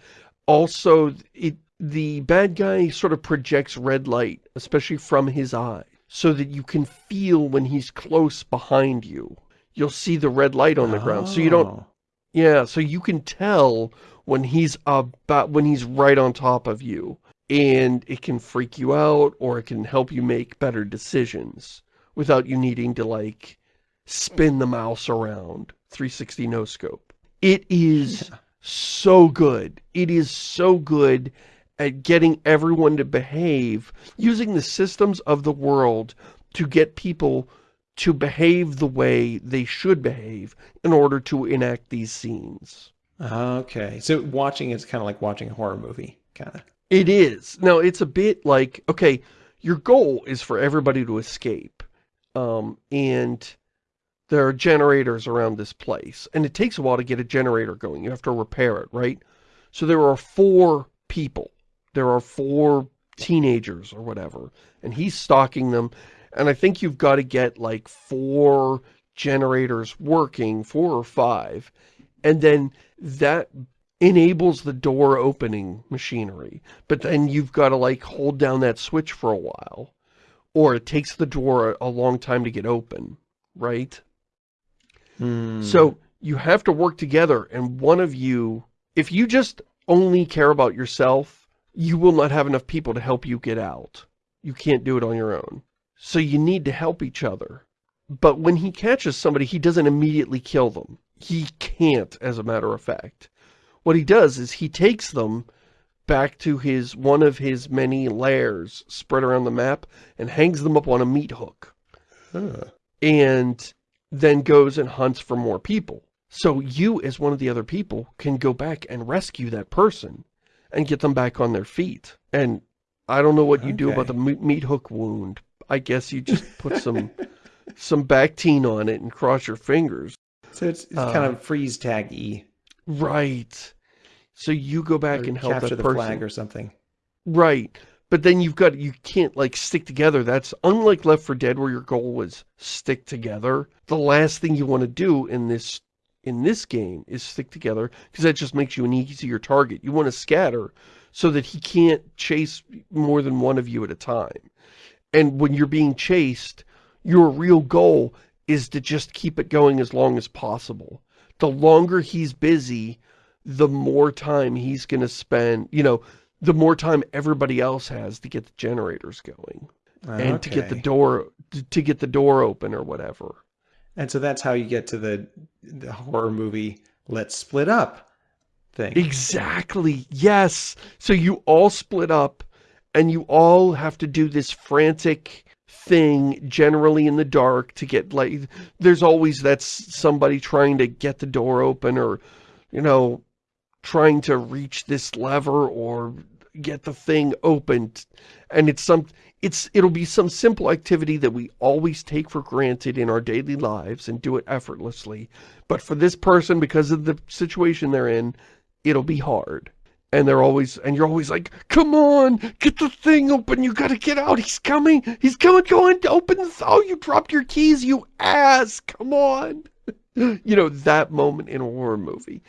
Also, it the bad guy sort of projects red light, especially from his eye, so that you can feel when he's close behind you. You'll see the red light on the ground, so you don't, Oh, yeah, so you can tell when he's about, when he's right on top of you. And it can freak you out or it can help you make better decisions without you needing to like spin the mouse around 360 no scope. It is yeah. so good. It is so good at getting everyone to behave using the systems of the world to get people to behave the way they should behave in order to enact these scenes. Okay. So watching is kind of like watching a horror movie, kind of. It is. Now, it's a bit like, okay, your goal is for everybody to escape. Um, and there are generators around this place. And it takes a while to get a generator going. You have to repair it, right? So there are four people. There are four teenagers or whatever. And he's stalking them. And I think you've got to get like four generators working, four or five. And then that enables the door opening machinery. But then you've got to like hold down that switch for a while. Or it takes the door a, long time to get open, right? Hmm. So you have to work together and one of you, if you just only care about yourself, you will not have enough people to help you get out. You can't do it on your own. So you need to help each other. But when he catches somebody, he doesn't immediately kill them. He can't, as a matter of fact. What he does is he takes them back to his one of his many lairs spread around the map and hangs them up on a meat hook. Huh. And then goes and hunts for more people. So you, as one of the other people, can go back and rescue that person and get them back on their feet. And I don't know what you okay. do about the meat hook wound. I guess you just put some (laughs) some Bactine on it and cross your fingers. So it's, it's uh, kind of freeze tag-y. Right. So you go back or and help capture that person. flag or something. Right. But then you've got, you can't like stick together. That's unlike Left 4 Dead where your goal was stick together. The last thing you want to do in this in this game is stick together because that just makes you an easier target. You want to scatter so that he can't chase more than one of you at a time. And when you're being chased, your real goal is to just keep it going as long as possible. The longer he's busy, the more time he's going to spend, you know, the more time everybody else has to get the generators going. Okay. And to get the door, to get the door open or whatever. And so that's how you get to the, the horror movie, let's split up thing. Exactly. Yes. So you all split up and you all have to do this frantic thing generally in the dark to get like there's always that somebody trying to get the door open or you know trying to reach this lever or get the thing opened. And it's some it's it'll be some simple activity that we always take for granted in our daily lives and do it effortlessly. But for this person because of the situation they're in it'll be hard. And they're always and you're always like come on get the thing open. You gotta get out. He's coming. He's coming. Going to open the oh you dropped your keys you ass. Come on. (laughs) You know that moment in a horror movie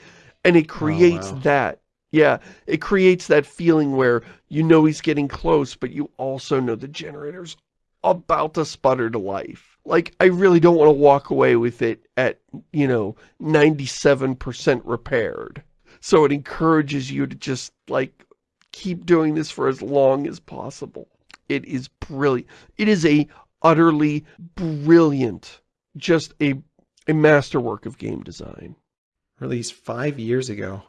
and it oh, creates oh, wow. that yeah it creates that feeling where you know he's getting close but you also know the generator's about to sputter to life like i really don't want to walk away with it at you know 97 percent repaired so it encourages you to just, like, keep doing this for as long as possible. It is brilliant. It is a utterly brilliant, just a, a masterwork of game design. Released five years ago.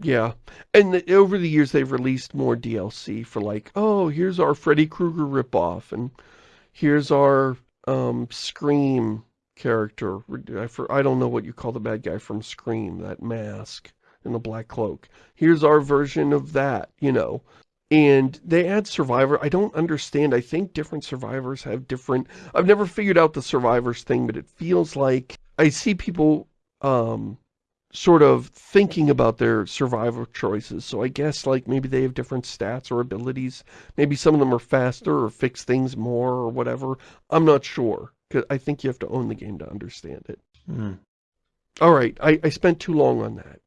Yeah. And the, over the years, they've released more DLC for like, oh, here's our Freddy Krueger ripoff, and here's our um, Scream character. I, I don't know what you call the bad guy from Scream, that mask in the black cloak. Here's our version of that, you know. And they add Survivor. I don't understand. I think different survivors have different... I've never figured out the survivors thing, but it feels like I see people um, sort of thinking about their survival choices. So I guess like maybe they have different stats or abilities. Maybe some of them are faster or fix things more or whatever. I'm not sure. Cause I think you have to own the game to understand it. Mm. All right, I, I spent too long on that.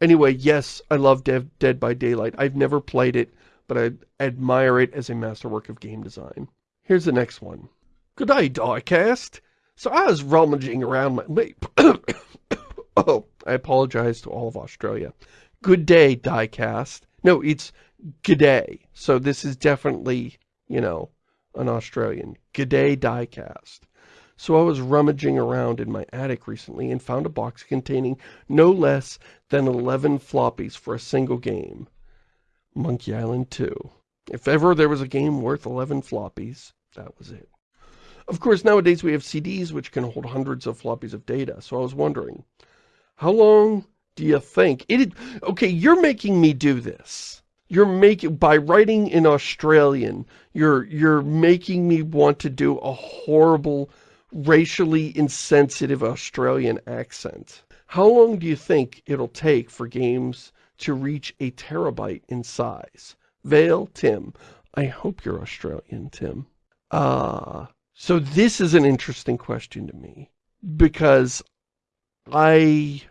Anyway, yes, I love Dev Dead by Daylight. I've never played it, but I admire it as a masterwork of game design. Here's the next one. Good day, Diecast. So I was rummaging around my... (coughs) (coughs) oh, I apologize to all of Australia. Good day, Diecast. No, it's G'day. So this is definitely, you know, an Australian. G'day diecast. So I was rummaging around in my attic recently and found a box containing no less than 11 floppies for a single game. Monkey Island 2. If ever there was a game worth 11 floppies, that was it. Of course, nowadays we have CDs which can hold hundreds of floppies of data, so I was wondering, how long do you think? It okay you're making me do this. You're making by writing in australian you're you're making me want to do a horrible racially insensitive australian accent. How long do you think it'll take for games to reach a terabyte in size? Vale tim. I hope you're australian tim. Uh so this is an interesting question to me because i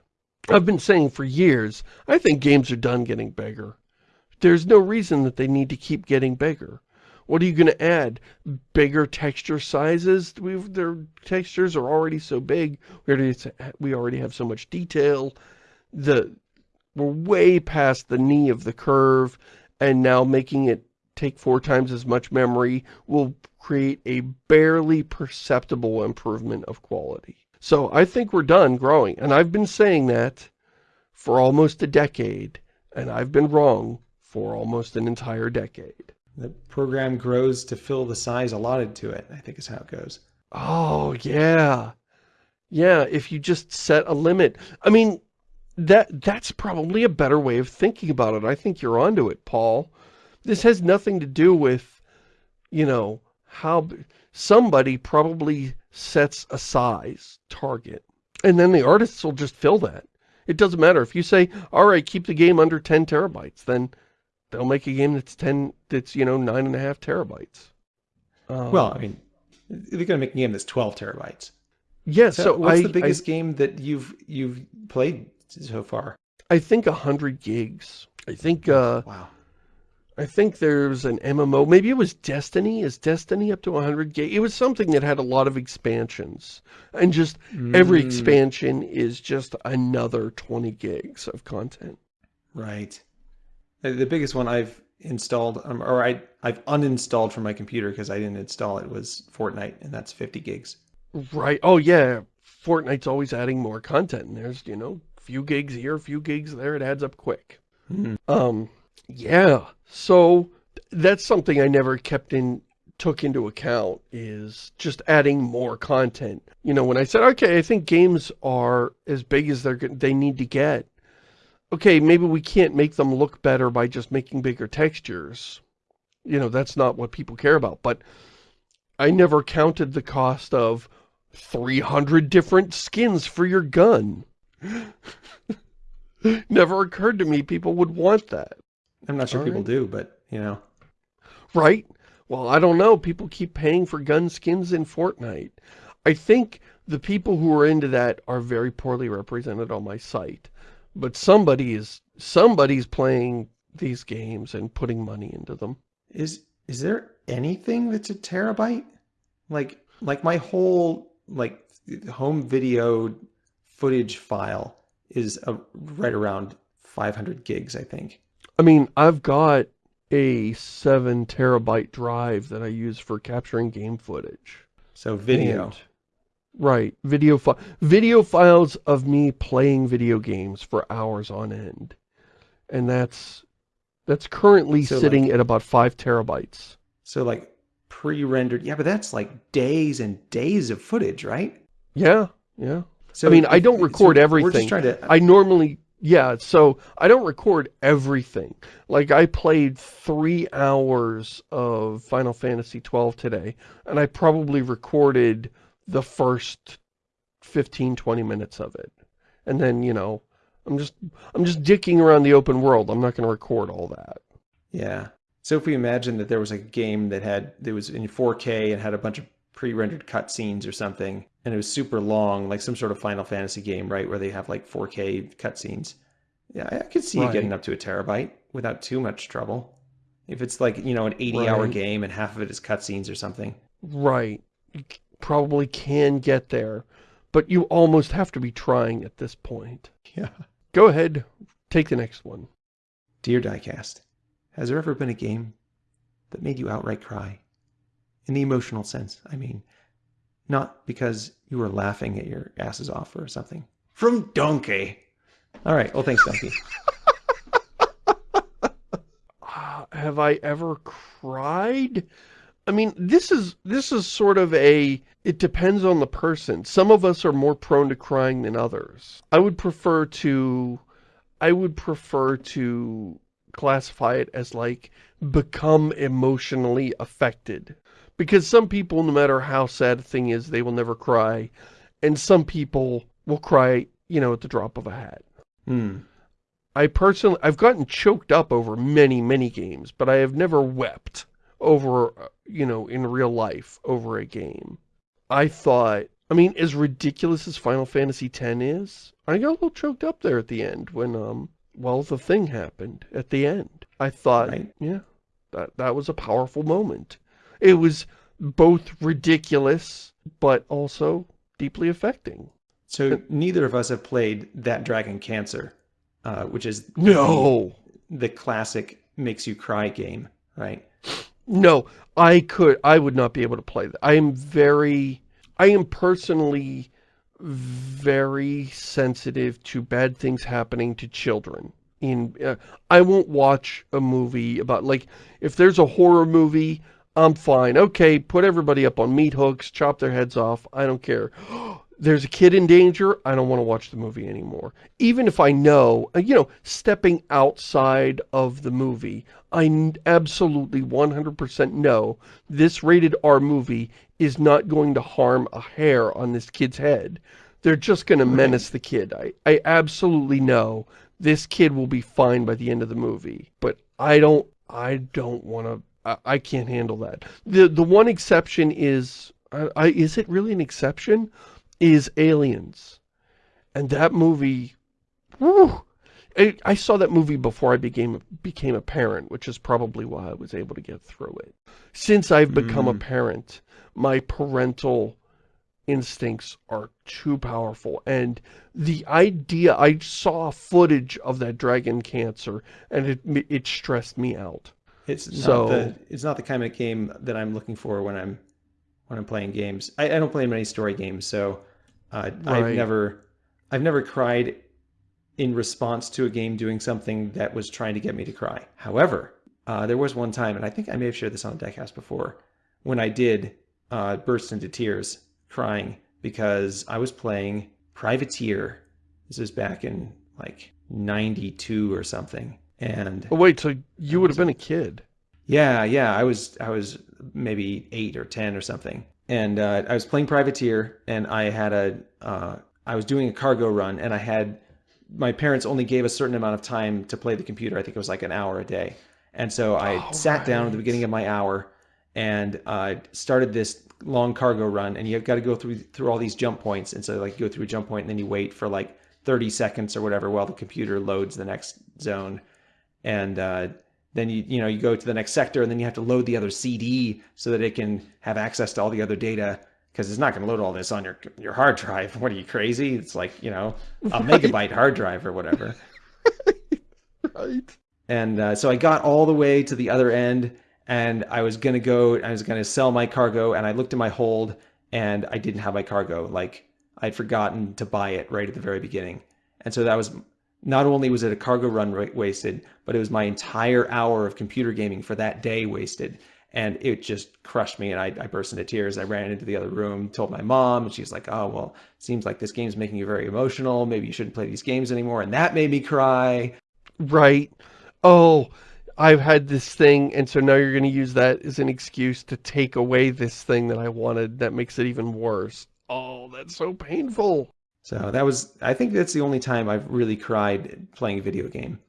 I've been saying for years, I think games are done getting bigger. There's no reason that they need to keep getting bigger. What are you going to add? Bigger texture sizes? We've, their textures are already so big. We already, we already have so much detail. The, we're way past the knee of the curve. And now making it take four times as much memory will create a barely perceptible improvement of quality. So I think we're done growing. And I've been saying that for almost a decade. And I've been wrong for almost an entire decade. The program grows to fill the size allotted to it, I think is how it goes. Oh, yeah. Yeah, if you just set a limit. I mean, that that's probably a better way of thinking about it. I think you're onto it, Paul. This has nothing to do with, you know, how somebody probably sets a size target. And then the artists will just fill that. It doesn't matter. If you say, all right, keep the game under 10 terabytes, then they'll make a game that's 10, that's, you know, nine and a half terabytes. Um, well, I mean, they're going to make a game that's 12 terabytes. Yeah, so, so what's I, the biggest I, game that you've you've played so far? I think 100 gigs. I think, uh, wow. I think there's an MMO, maybe it was Destiny, is Destiny up to 100 gig? It was something that had a lot of expansions, and just mm. every expansion is just another 20 gigs of content. Right. The biggest one I've installed, um, or I, I've uninstalled from my computer because I didn't install it, was Fortnite, and that's 50 gigs. Right. Oh, yeah. Fortnite's always adding more content, and there's, you know, few gigs here, few gigs there, it adds up quick. Mm. Um, yeah. So that's something I never kept in, took into account is just adding more content. You know, when I said, okay, I think games are as big as they're they need to get. Okay, maybe we can't make them look better by just making bigger textures. You know, that's not what people care about. But I never counted the cost of 300 different skins for your gun. (laughs) never occurred to me people would want that. I'm not sure All people right. do, but, you know. Right? Well, I don't know. People keep paying for gun skins in Fortnite. I think the people who are into that are very poorly represented on my site. But somebody is somebody's playing these games and putting money into them. Is is there anything that's a terabyte? Like like my whole like home video footage file is a, right around 500 gigs, I think. I mean, I've got a seven terabyte drive that I use for capturing game footage. So video. And, right. Video, fi video files of me playing video games for hours on end. And that's, that's currently so sitting like, at about five terabytes. So like pre-rendered. Yeah, but that's like days and days of footage, right? Yeah. Yeah. So I mean, if, I don't record so everything. To... I normally yeah, so I don't record everything. Like I played three hours of Final Fantasy 12 today, and I probably recorded the first 15, 20 minutes of it. And then, you know, I'm just, I'm just dicking around the open world. I'm not going to record all that. Yeah. So if we imagine that there was a game that had, that was in 4K and had a bunch of pre-rendered cutscenes or something, and it was super long, like some sort of Final Fantasy game, right, where they have like 4K cutscenes. Yeah, I could see right. it getting up to a terabyte without too much trouble. If it's like, you know, an 80-hour right. game and half of it is cutscenes or something. Right. You probably can get there, but you almost have to be trying at this point. Yeah. Go ahead, take the next one. Dear Diecast, has there ever been a game that made you outright cry? In the emotional sense, I mean. Not because you were laughing at your asses off or something. From Donkey. All right. Well, thanks, Donkey. (laughs) uh, have I ever cried? I mean, this is this is sort of a it depends on the person. Some of us are more prone to crying than others. I would prefer to I would prefer to classify it as like become emotionally affected. Because some people, no matter how sad a thing is, they will never cry. And some people will cry, you know, at the drop of a hat. Hmm. I personally, I've gotten choked up over many, many games, but I have never wept over, you know, in real life over a game. I thought, I mean, as ridiculous as Final Fantasy X is, I got a little choked up there at the end when, um, well, the thing happened at the end. I thought, right. yeah, that, that was a powerful moment. It was both ridiculous, but also deeply affecting. So neither of us have played That Dragon Cancer, uh, which is no the, the classic makes you cry game, right? No, I could, I would not be able to play that. I am very, I am personally very sensitive to bad things happening to children. In, uh, I won't watch a movie about, like, if there's a horror movie I'm fine. Okay, put everybody up on meat hooks, chop their heads off. I don't care. (gasps) There's a kid in danger. I don't want to watch the movie anymore. Even if I know, uh, you know, stepping outside of the movie, I absolutely 100% know this rated R movie is not going to harm a hair on this kid's head. They're just going to menace the kid. I, I absolutely know this kid will be fine by the end of the movie. But I don't, I don't want to I, can't handle that. The the one exception is, I, is it really an exception? Is Aliens. And that movie, whew, I, I saw that movie before I became became a parent, which is probably why I was able to get through it. Since I've become mm. a parent, my parental instincts are too powerful. And the idea, I saw footage of that dragon cancer, and it, it stressed me out. It's so, not the it's not the kind of game that I'm looking for when I'm when I'm playing games. I, I don't play many story games, so uh, right. I've never I've never cried in response to a game doing something that was trying to get me to cry. However, uh, there was one time, and I think I may have shared this on the Diecast before, when I did uh, burst into tears crying because I was playing Privateer. This was back in like 92 or something. And oh, wait, so you would have been a kid? Yeah, yeah. I was I was maybe eight or ten or something, and uh, I was playing privateer, and I had a uh, I was doing a cargo run, and I had my parents only gave a certain amount of time to play the computer. I think it was like an hour a day, and so I oh, sat right. down at the beginning of my hour and uh, started this long cargo run, and you've got to go through through all these jump points, and so like you go through a jump point, and then you wait for like 30 seconds or whatever while the computer loads the next zone and uh, then you you know you go to the next sector and then you have to load the other CD so that it can have access to all the other data because it's not going to load all this on your your hard drive. (laughs) What are you crazy? It's like you know a right. megabyte hard drive or whatever. (laughs) right. And uh, so I got all the way to the other end, and I was gonna go. I was gonna sell my cargo, and I looked at my hold, and I didn't have my cargo. Like I'd forgotten to buy it right at the very beginning, and so that was not only was it a cargo run wasted, but it was my entire hour of computer gaming for that day wasted. And it just crushed me and I, I burst into tears. I ran into the other room, told my mom, and she's like, oh, well, seems like this game's making you very emotional. Maybe you shouldn't play these games anymore. And that made me cry. Right. Oh, I've had this thing, and so now you're going to use that as an excuse to take away this thing that I wanted that makes it even worse. Oh, that's so painful. So that was, I think that's the only time I've really cried playing a video game.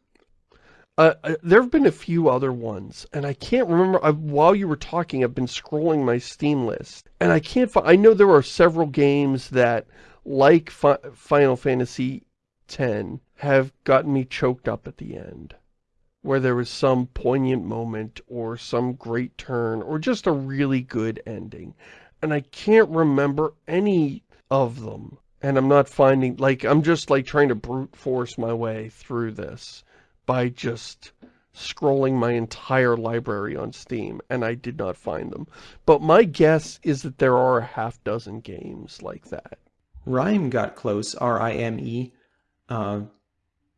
Uh, uh there have been a few other ones, and I can't remember, I've, while you were talking, I've been scrolling my Steam list, and I can't find, I know there are several games that, like Fi Final Fantasy X, have gotten me choked up at the end, where there was some poignant moment, or some great turn, or just a really good ending, and I can't remember any of them and I'm not finding, like, I'm just, like, trying to brute force my way through this by just scrolling my entire library on Steam, and I did not find them. But my guess is that there are a half dozen games like that. Rime got close, R-I-M-E, uh,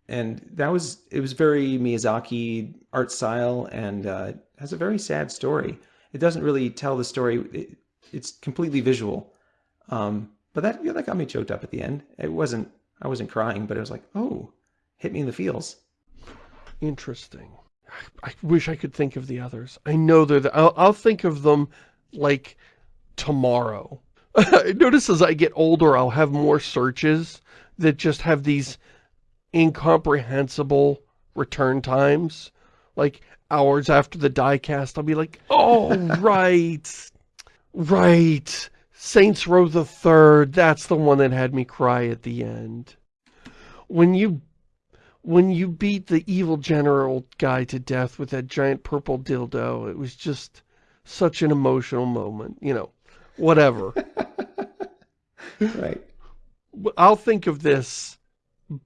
and that was, it was very Miyazaki art style and uh, has a very sad story. It doesn't really tell the story, it, it's completely visual. Um, but that, yeah, that got me choked up at the end. It wasn't, I wasn't crying, but it was like, oh, hit me in the feels. Interesting. I wish I could think of the others. I know they're the, I'll, I'll think of them like tomorrow. (laughs) Notice as I get older, I'll have more searches that just have these incomprehensible return times. Like hours after the Diecast, I'll be like, oh, (laughs) right, right. Saints Row the Third, that's the one that had me cry at the end. When you when you beat the evil general guy to death with that giant purple dildo, it was just such an emotional moment, you know, whatever. (laughs) right. I'll think of this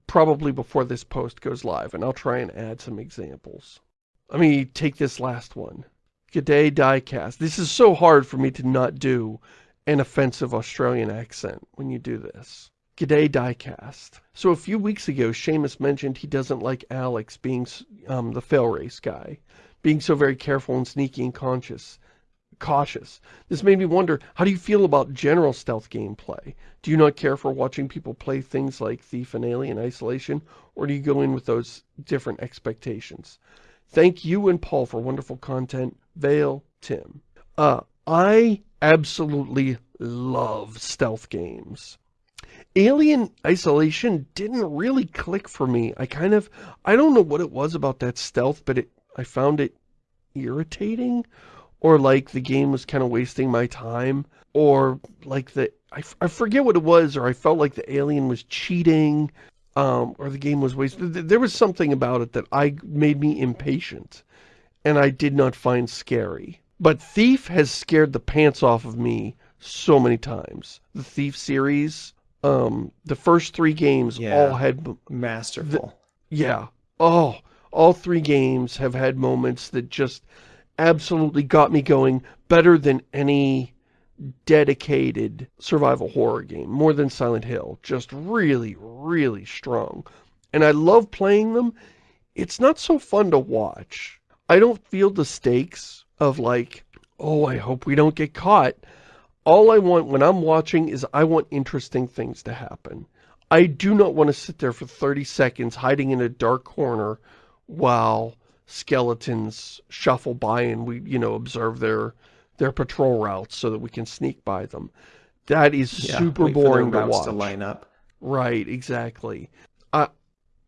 probably before this post goes live, and I'll try and add some examples. Let me take this last one. G'day Diecast. This is so hard for me to not do an offensive Australian accent when you do this. G'day Diecast. So a few weeks ago, Shamus mentioned he doesn't like Alex being um, the Failrace guy, being so very careful and sneaky and conscious, cautious. This made me wonder, how do you feel about general stealth gameplay? Do you not care for watching people play things like Thief and Alien Isolation, or do you go in with those different expectations? Thank you and Paul for wonderful content. Vale, Tim. Uh, I absolutely love stealth games. Alien Isolation didn't really click for me. I kind of, I don't know what it was about that stealth, but it, I found it irritating. Or like the game was kind of wasting my time. Or like the, I, I forget what it was, or I felt like the alien was cheating. Um, or the game was wasted. There was something about it that I made me impatient. And I did not find scary. But Thief has scared the pants off of me so many times. The Thief series, um, the first three games yeah. all had... Masterful. The, yeah. Oh, all three games have had moments that just absolutely got me going better than any dedicated survival horror game. More than Silent Hill. Just really, really strong. And I love playing them. It's not so fun to watch. I don't feel the stakes of like, oh, I hope we don't get caught all I want when I'm watching is I want interesting things to happen. I do not want to sit there for 30 seconds hiding in a dark corner while skeletons shuffle by and we, you know, observe their their patrol routes so that we can sneak by them. That is yeah, super boring to watch. to line up. Right, exactly. Uh,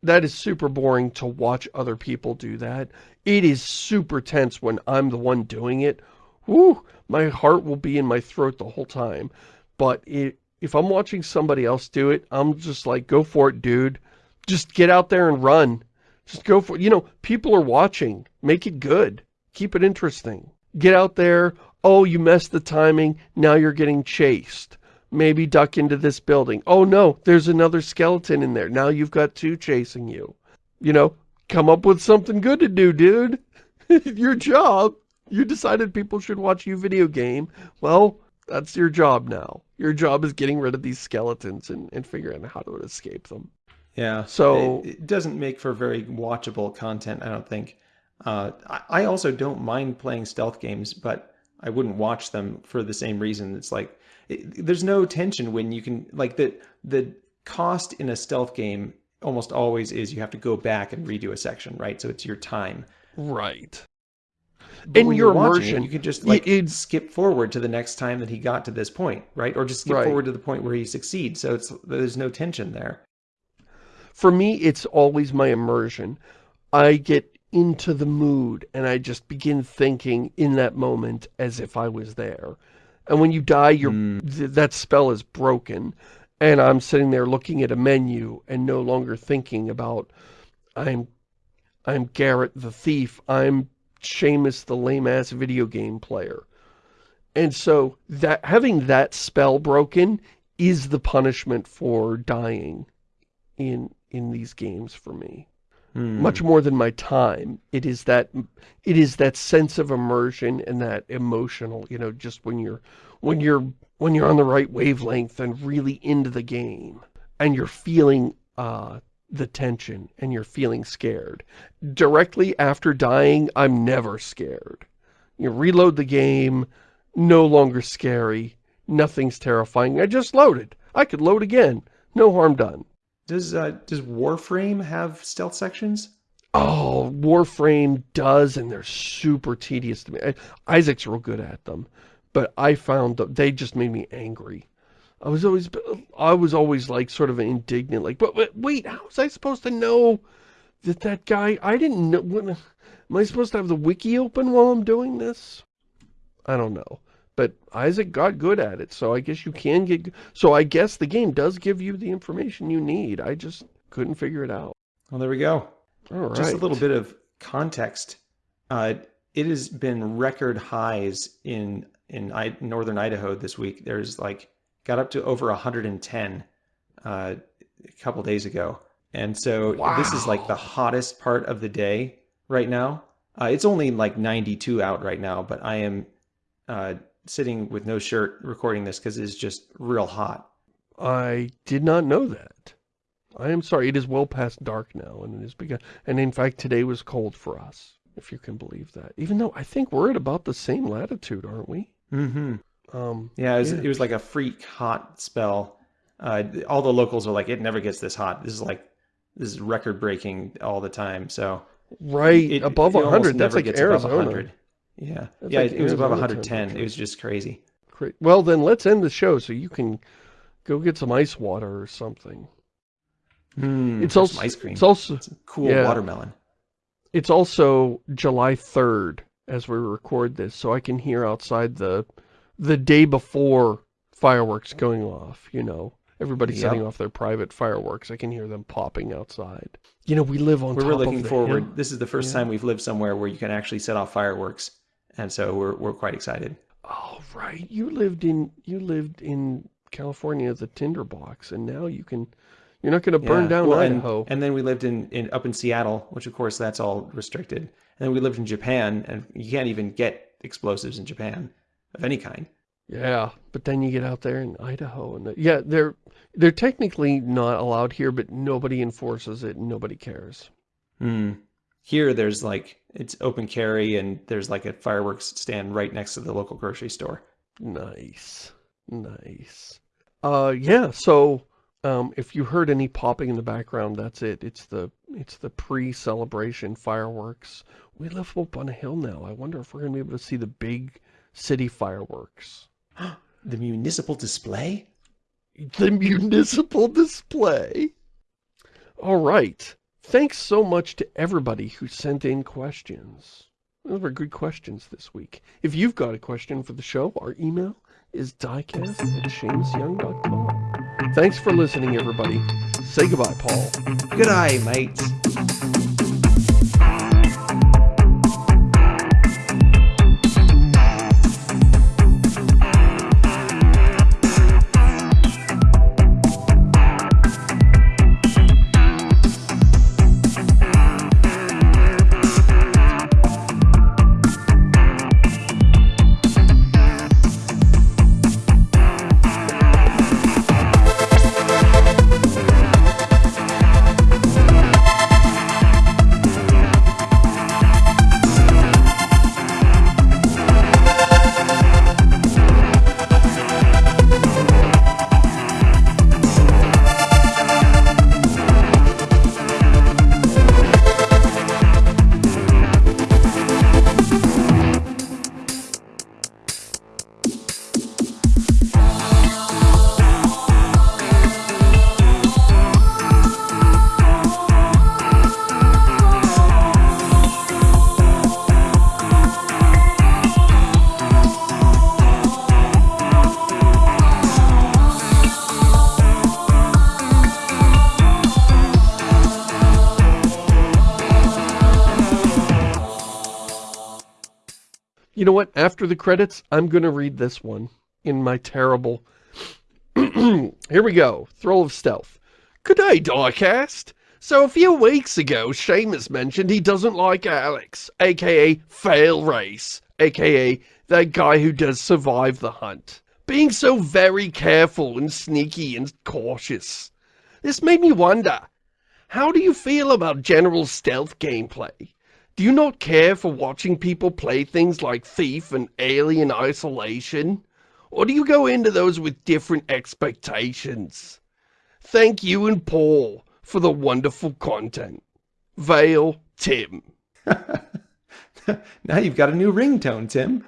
that is super boring to watch other people do that. It is super tense when I'm the one doing it. Woo! my heart will be in my throat the whole time. But it, if I'm watching somebody else do it, I'm just like, go for it, dude. Just get out there and run. Just go for it. You know, people are watching. Make it good. Keep it interesting. Get out there. Oh, you messed the timing. Now you're getting chased. Maybe duck into this building. Oh no, there's another skeleton in there. Now you've got two chasing you. You know, come up with something good to do, dude. (laughs) Your job. You decided people should watch you video game. Well, that's your job now. Your job is getting rid of these skeletons and, and figuring out how to escape them. Yeah. So it, it doesn't make for very watchable content, I don't think. Uh, I, I also don't mind playing stealth games, but I wouldn't watch them for the same reason. It's like, it, there's no tension when you can, like the, the cost in a stealth game almost always is you have to go back and redo a section, right? So it's your time. Right. But in your immersion, it, you could just like it, skip forward to the next time that he got to this point, right? Or just skip right. forward to the point where he succeeds. So it's there's no tension there. For me, it's always my immersion. I get into the mood and I just begin thinking in that moment as if I was there. And when you die, you mm. th that spell is broken. And I'm sitting there looking at a menu and no longer thinking about I'm I'm Garrett the thief. I'm Shamus the lame-ass video game player. And so that having that spell broken is the punishment for dying in in these games for me. Hmm. much more than my time. It is that it is that sense of immersion and that emotional, you know, just when you're when you're when you're on the right wavelength and really into the game and you're feeling uh the tension and you're feeling scared. Directly after dying, I'm never scared. You reload the game, no longer scary, nothing's terrifying. I just loaded. I could load again. No harm done. Does uh, does Warframe have stealth sections? Oh, Warframe does, and they're super tedious to me. Isaac's real good at them, but I found that they just made me angry. I was always, I was always like sort of indignant, like, but, but wait, how was I supposed to know that that guy, I didn't know, am I supposed to have the wiki open while I'm doing this? I don't know. But Isaac got good at it, so I guess you can get, so I guess the game does give you the information you need. I just couldn't figure it out. Well, there we go. All right. Just a little bit of context. Uh, it has been record highs in in I, northern Idaho this week. There's like got up to over 110 uh, a couple days ago, and so this is like the hottest part of the day right now. Uh, it's only like 92 out right now, but I am uh, sitting with no shirt recording this because it's just real hot. I did not know that. I am sorry. It is well past dark now, and it has begun. And in fact, today was cold for us, if you can believe that. Even though I think we're at about the same latitude, aren't we? Mm-hmm. Um, Yeah, it was, Yeah. it was like a freak hot spell. Uh, all the locals are like, it never gets this hot. This is like, this is record breaking all the time. So right it, above it 100. That's like Arizona. 100. Yeah, That's yeah, like it was above 110. It was just crazy. Great. Well, then let's end the show so you can go get some ice water or something. Mm, It's also ice cream. it's also Some cool yeah. watermelon. it's also July 3rd as we record this, so I can hear outside the the day before fireworks going off, you know. Everybody Yep. setting off their private fireworks. I can hear them popping outside. You know, we live on We're top really of looking forward. hill. This is the first Yeah. time we've lived somewhere where you can actually set off fireworks, and so we're we're quite excited. Oh, right. You lived in you lived in California as a tinderbox, and now you can you're not going to burn Yeah. down Well, and- Idaho. And, then we lived in, in up in Seattle, which of course that's all restricted. And then we lived in Japan, and you can't even get explosives in Japan of any kind. Yeah, but then you get out there in Idaho and the, yeah, they're they're technically not allowed here, but nobody enforces it and nobody cares. Hmm. Here, there's like it's open carry, and there's like a fireworks stand right next to the local grocery store. Nice. Nice. Uh yeah, so um if you heard any popping in the background, that's it. It's the it's the pre-celebration fireworks. We live up on a hill now. I wonder if we're going to be able to see the big city fireworks. (gasps) The municipal display. The municipal display. All right. Thanks so much to everybody who sent in questions. Those were good questions this week. If you've got a question for the show, our email is diecast at shamusyoung.com. Thanks for listening, everybody. Say goodbye, Paul. Good eye, mates. You know what? After the credits, I'm going to read this one in my terrible... (clears throat) Here we go. Throll of Stealth. Good day, Diecast. So a few weeks ago, Shamus mentioned he doesn't like Alex, aka Failrace, aka that guy who does survive the hunt. Being so very careful and sneaky and cautious. This made me wonder, how do you feel about general stealth gameplay? Do you not care for watching people play things like Thief and Alien Isolation? Or do you go into those with different expectations? Thank you and Paul for the wonderful content. Vale Tim. (laughs) now you've got a new ringtone, Tim.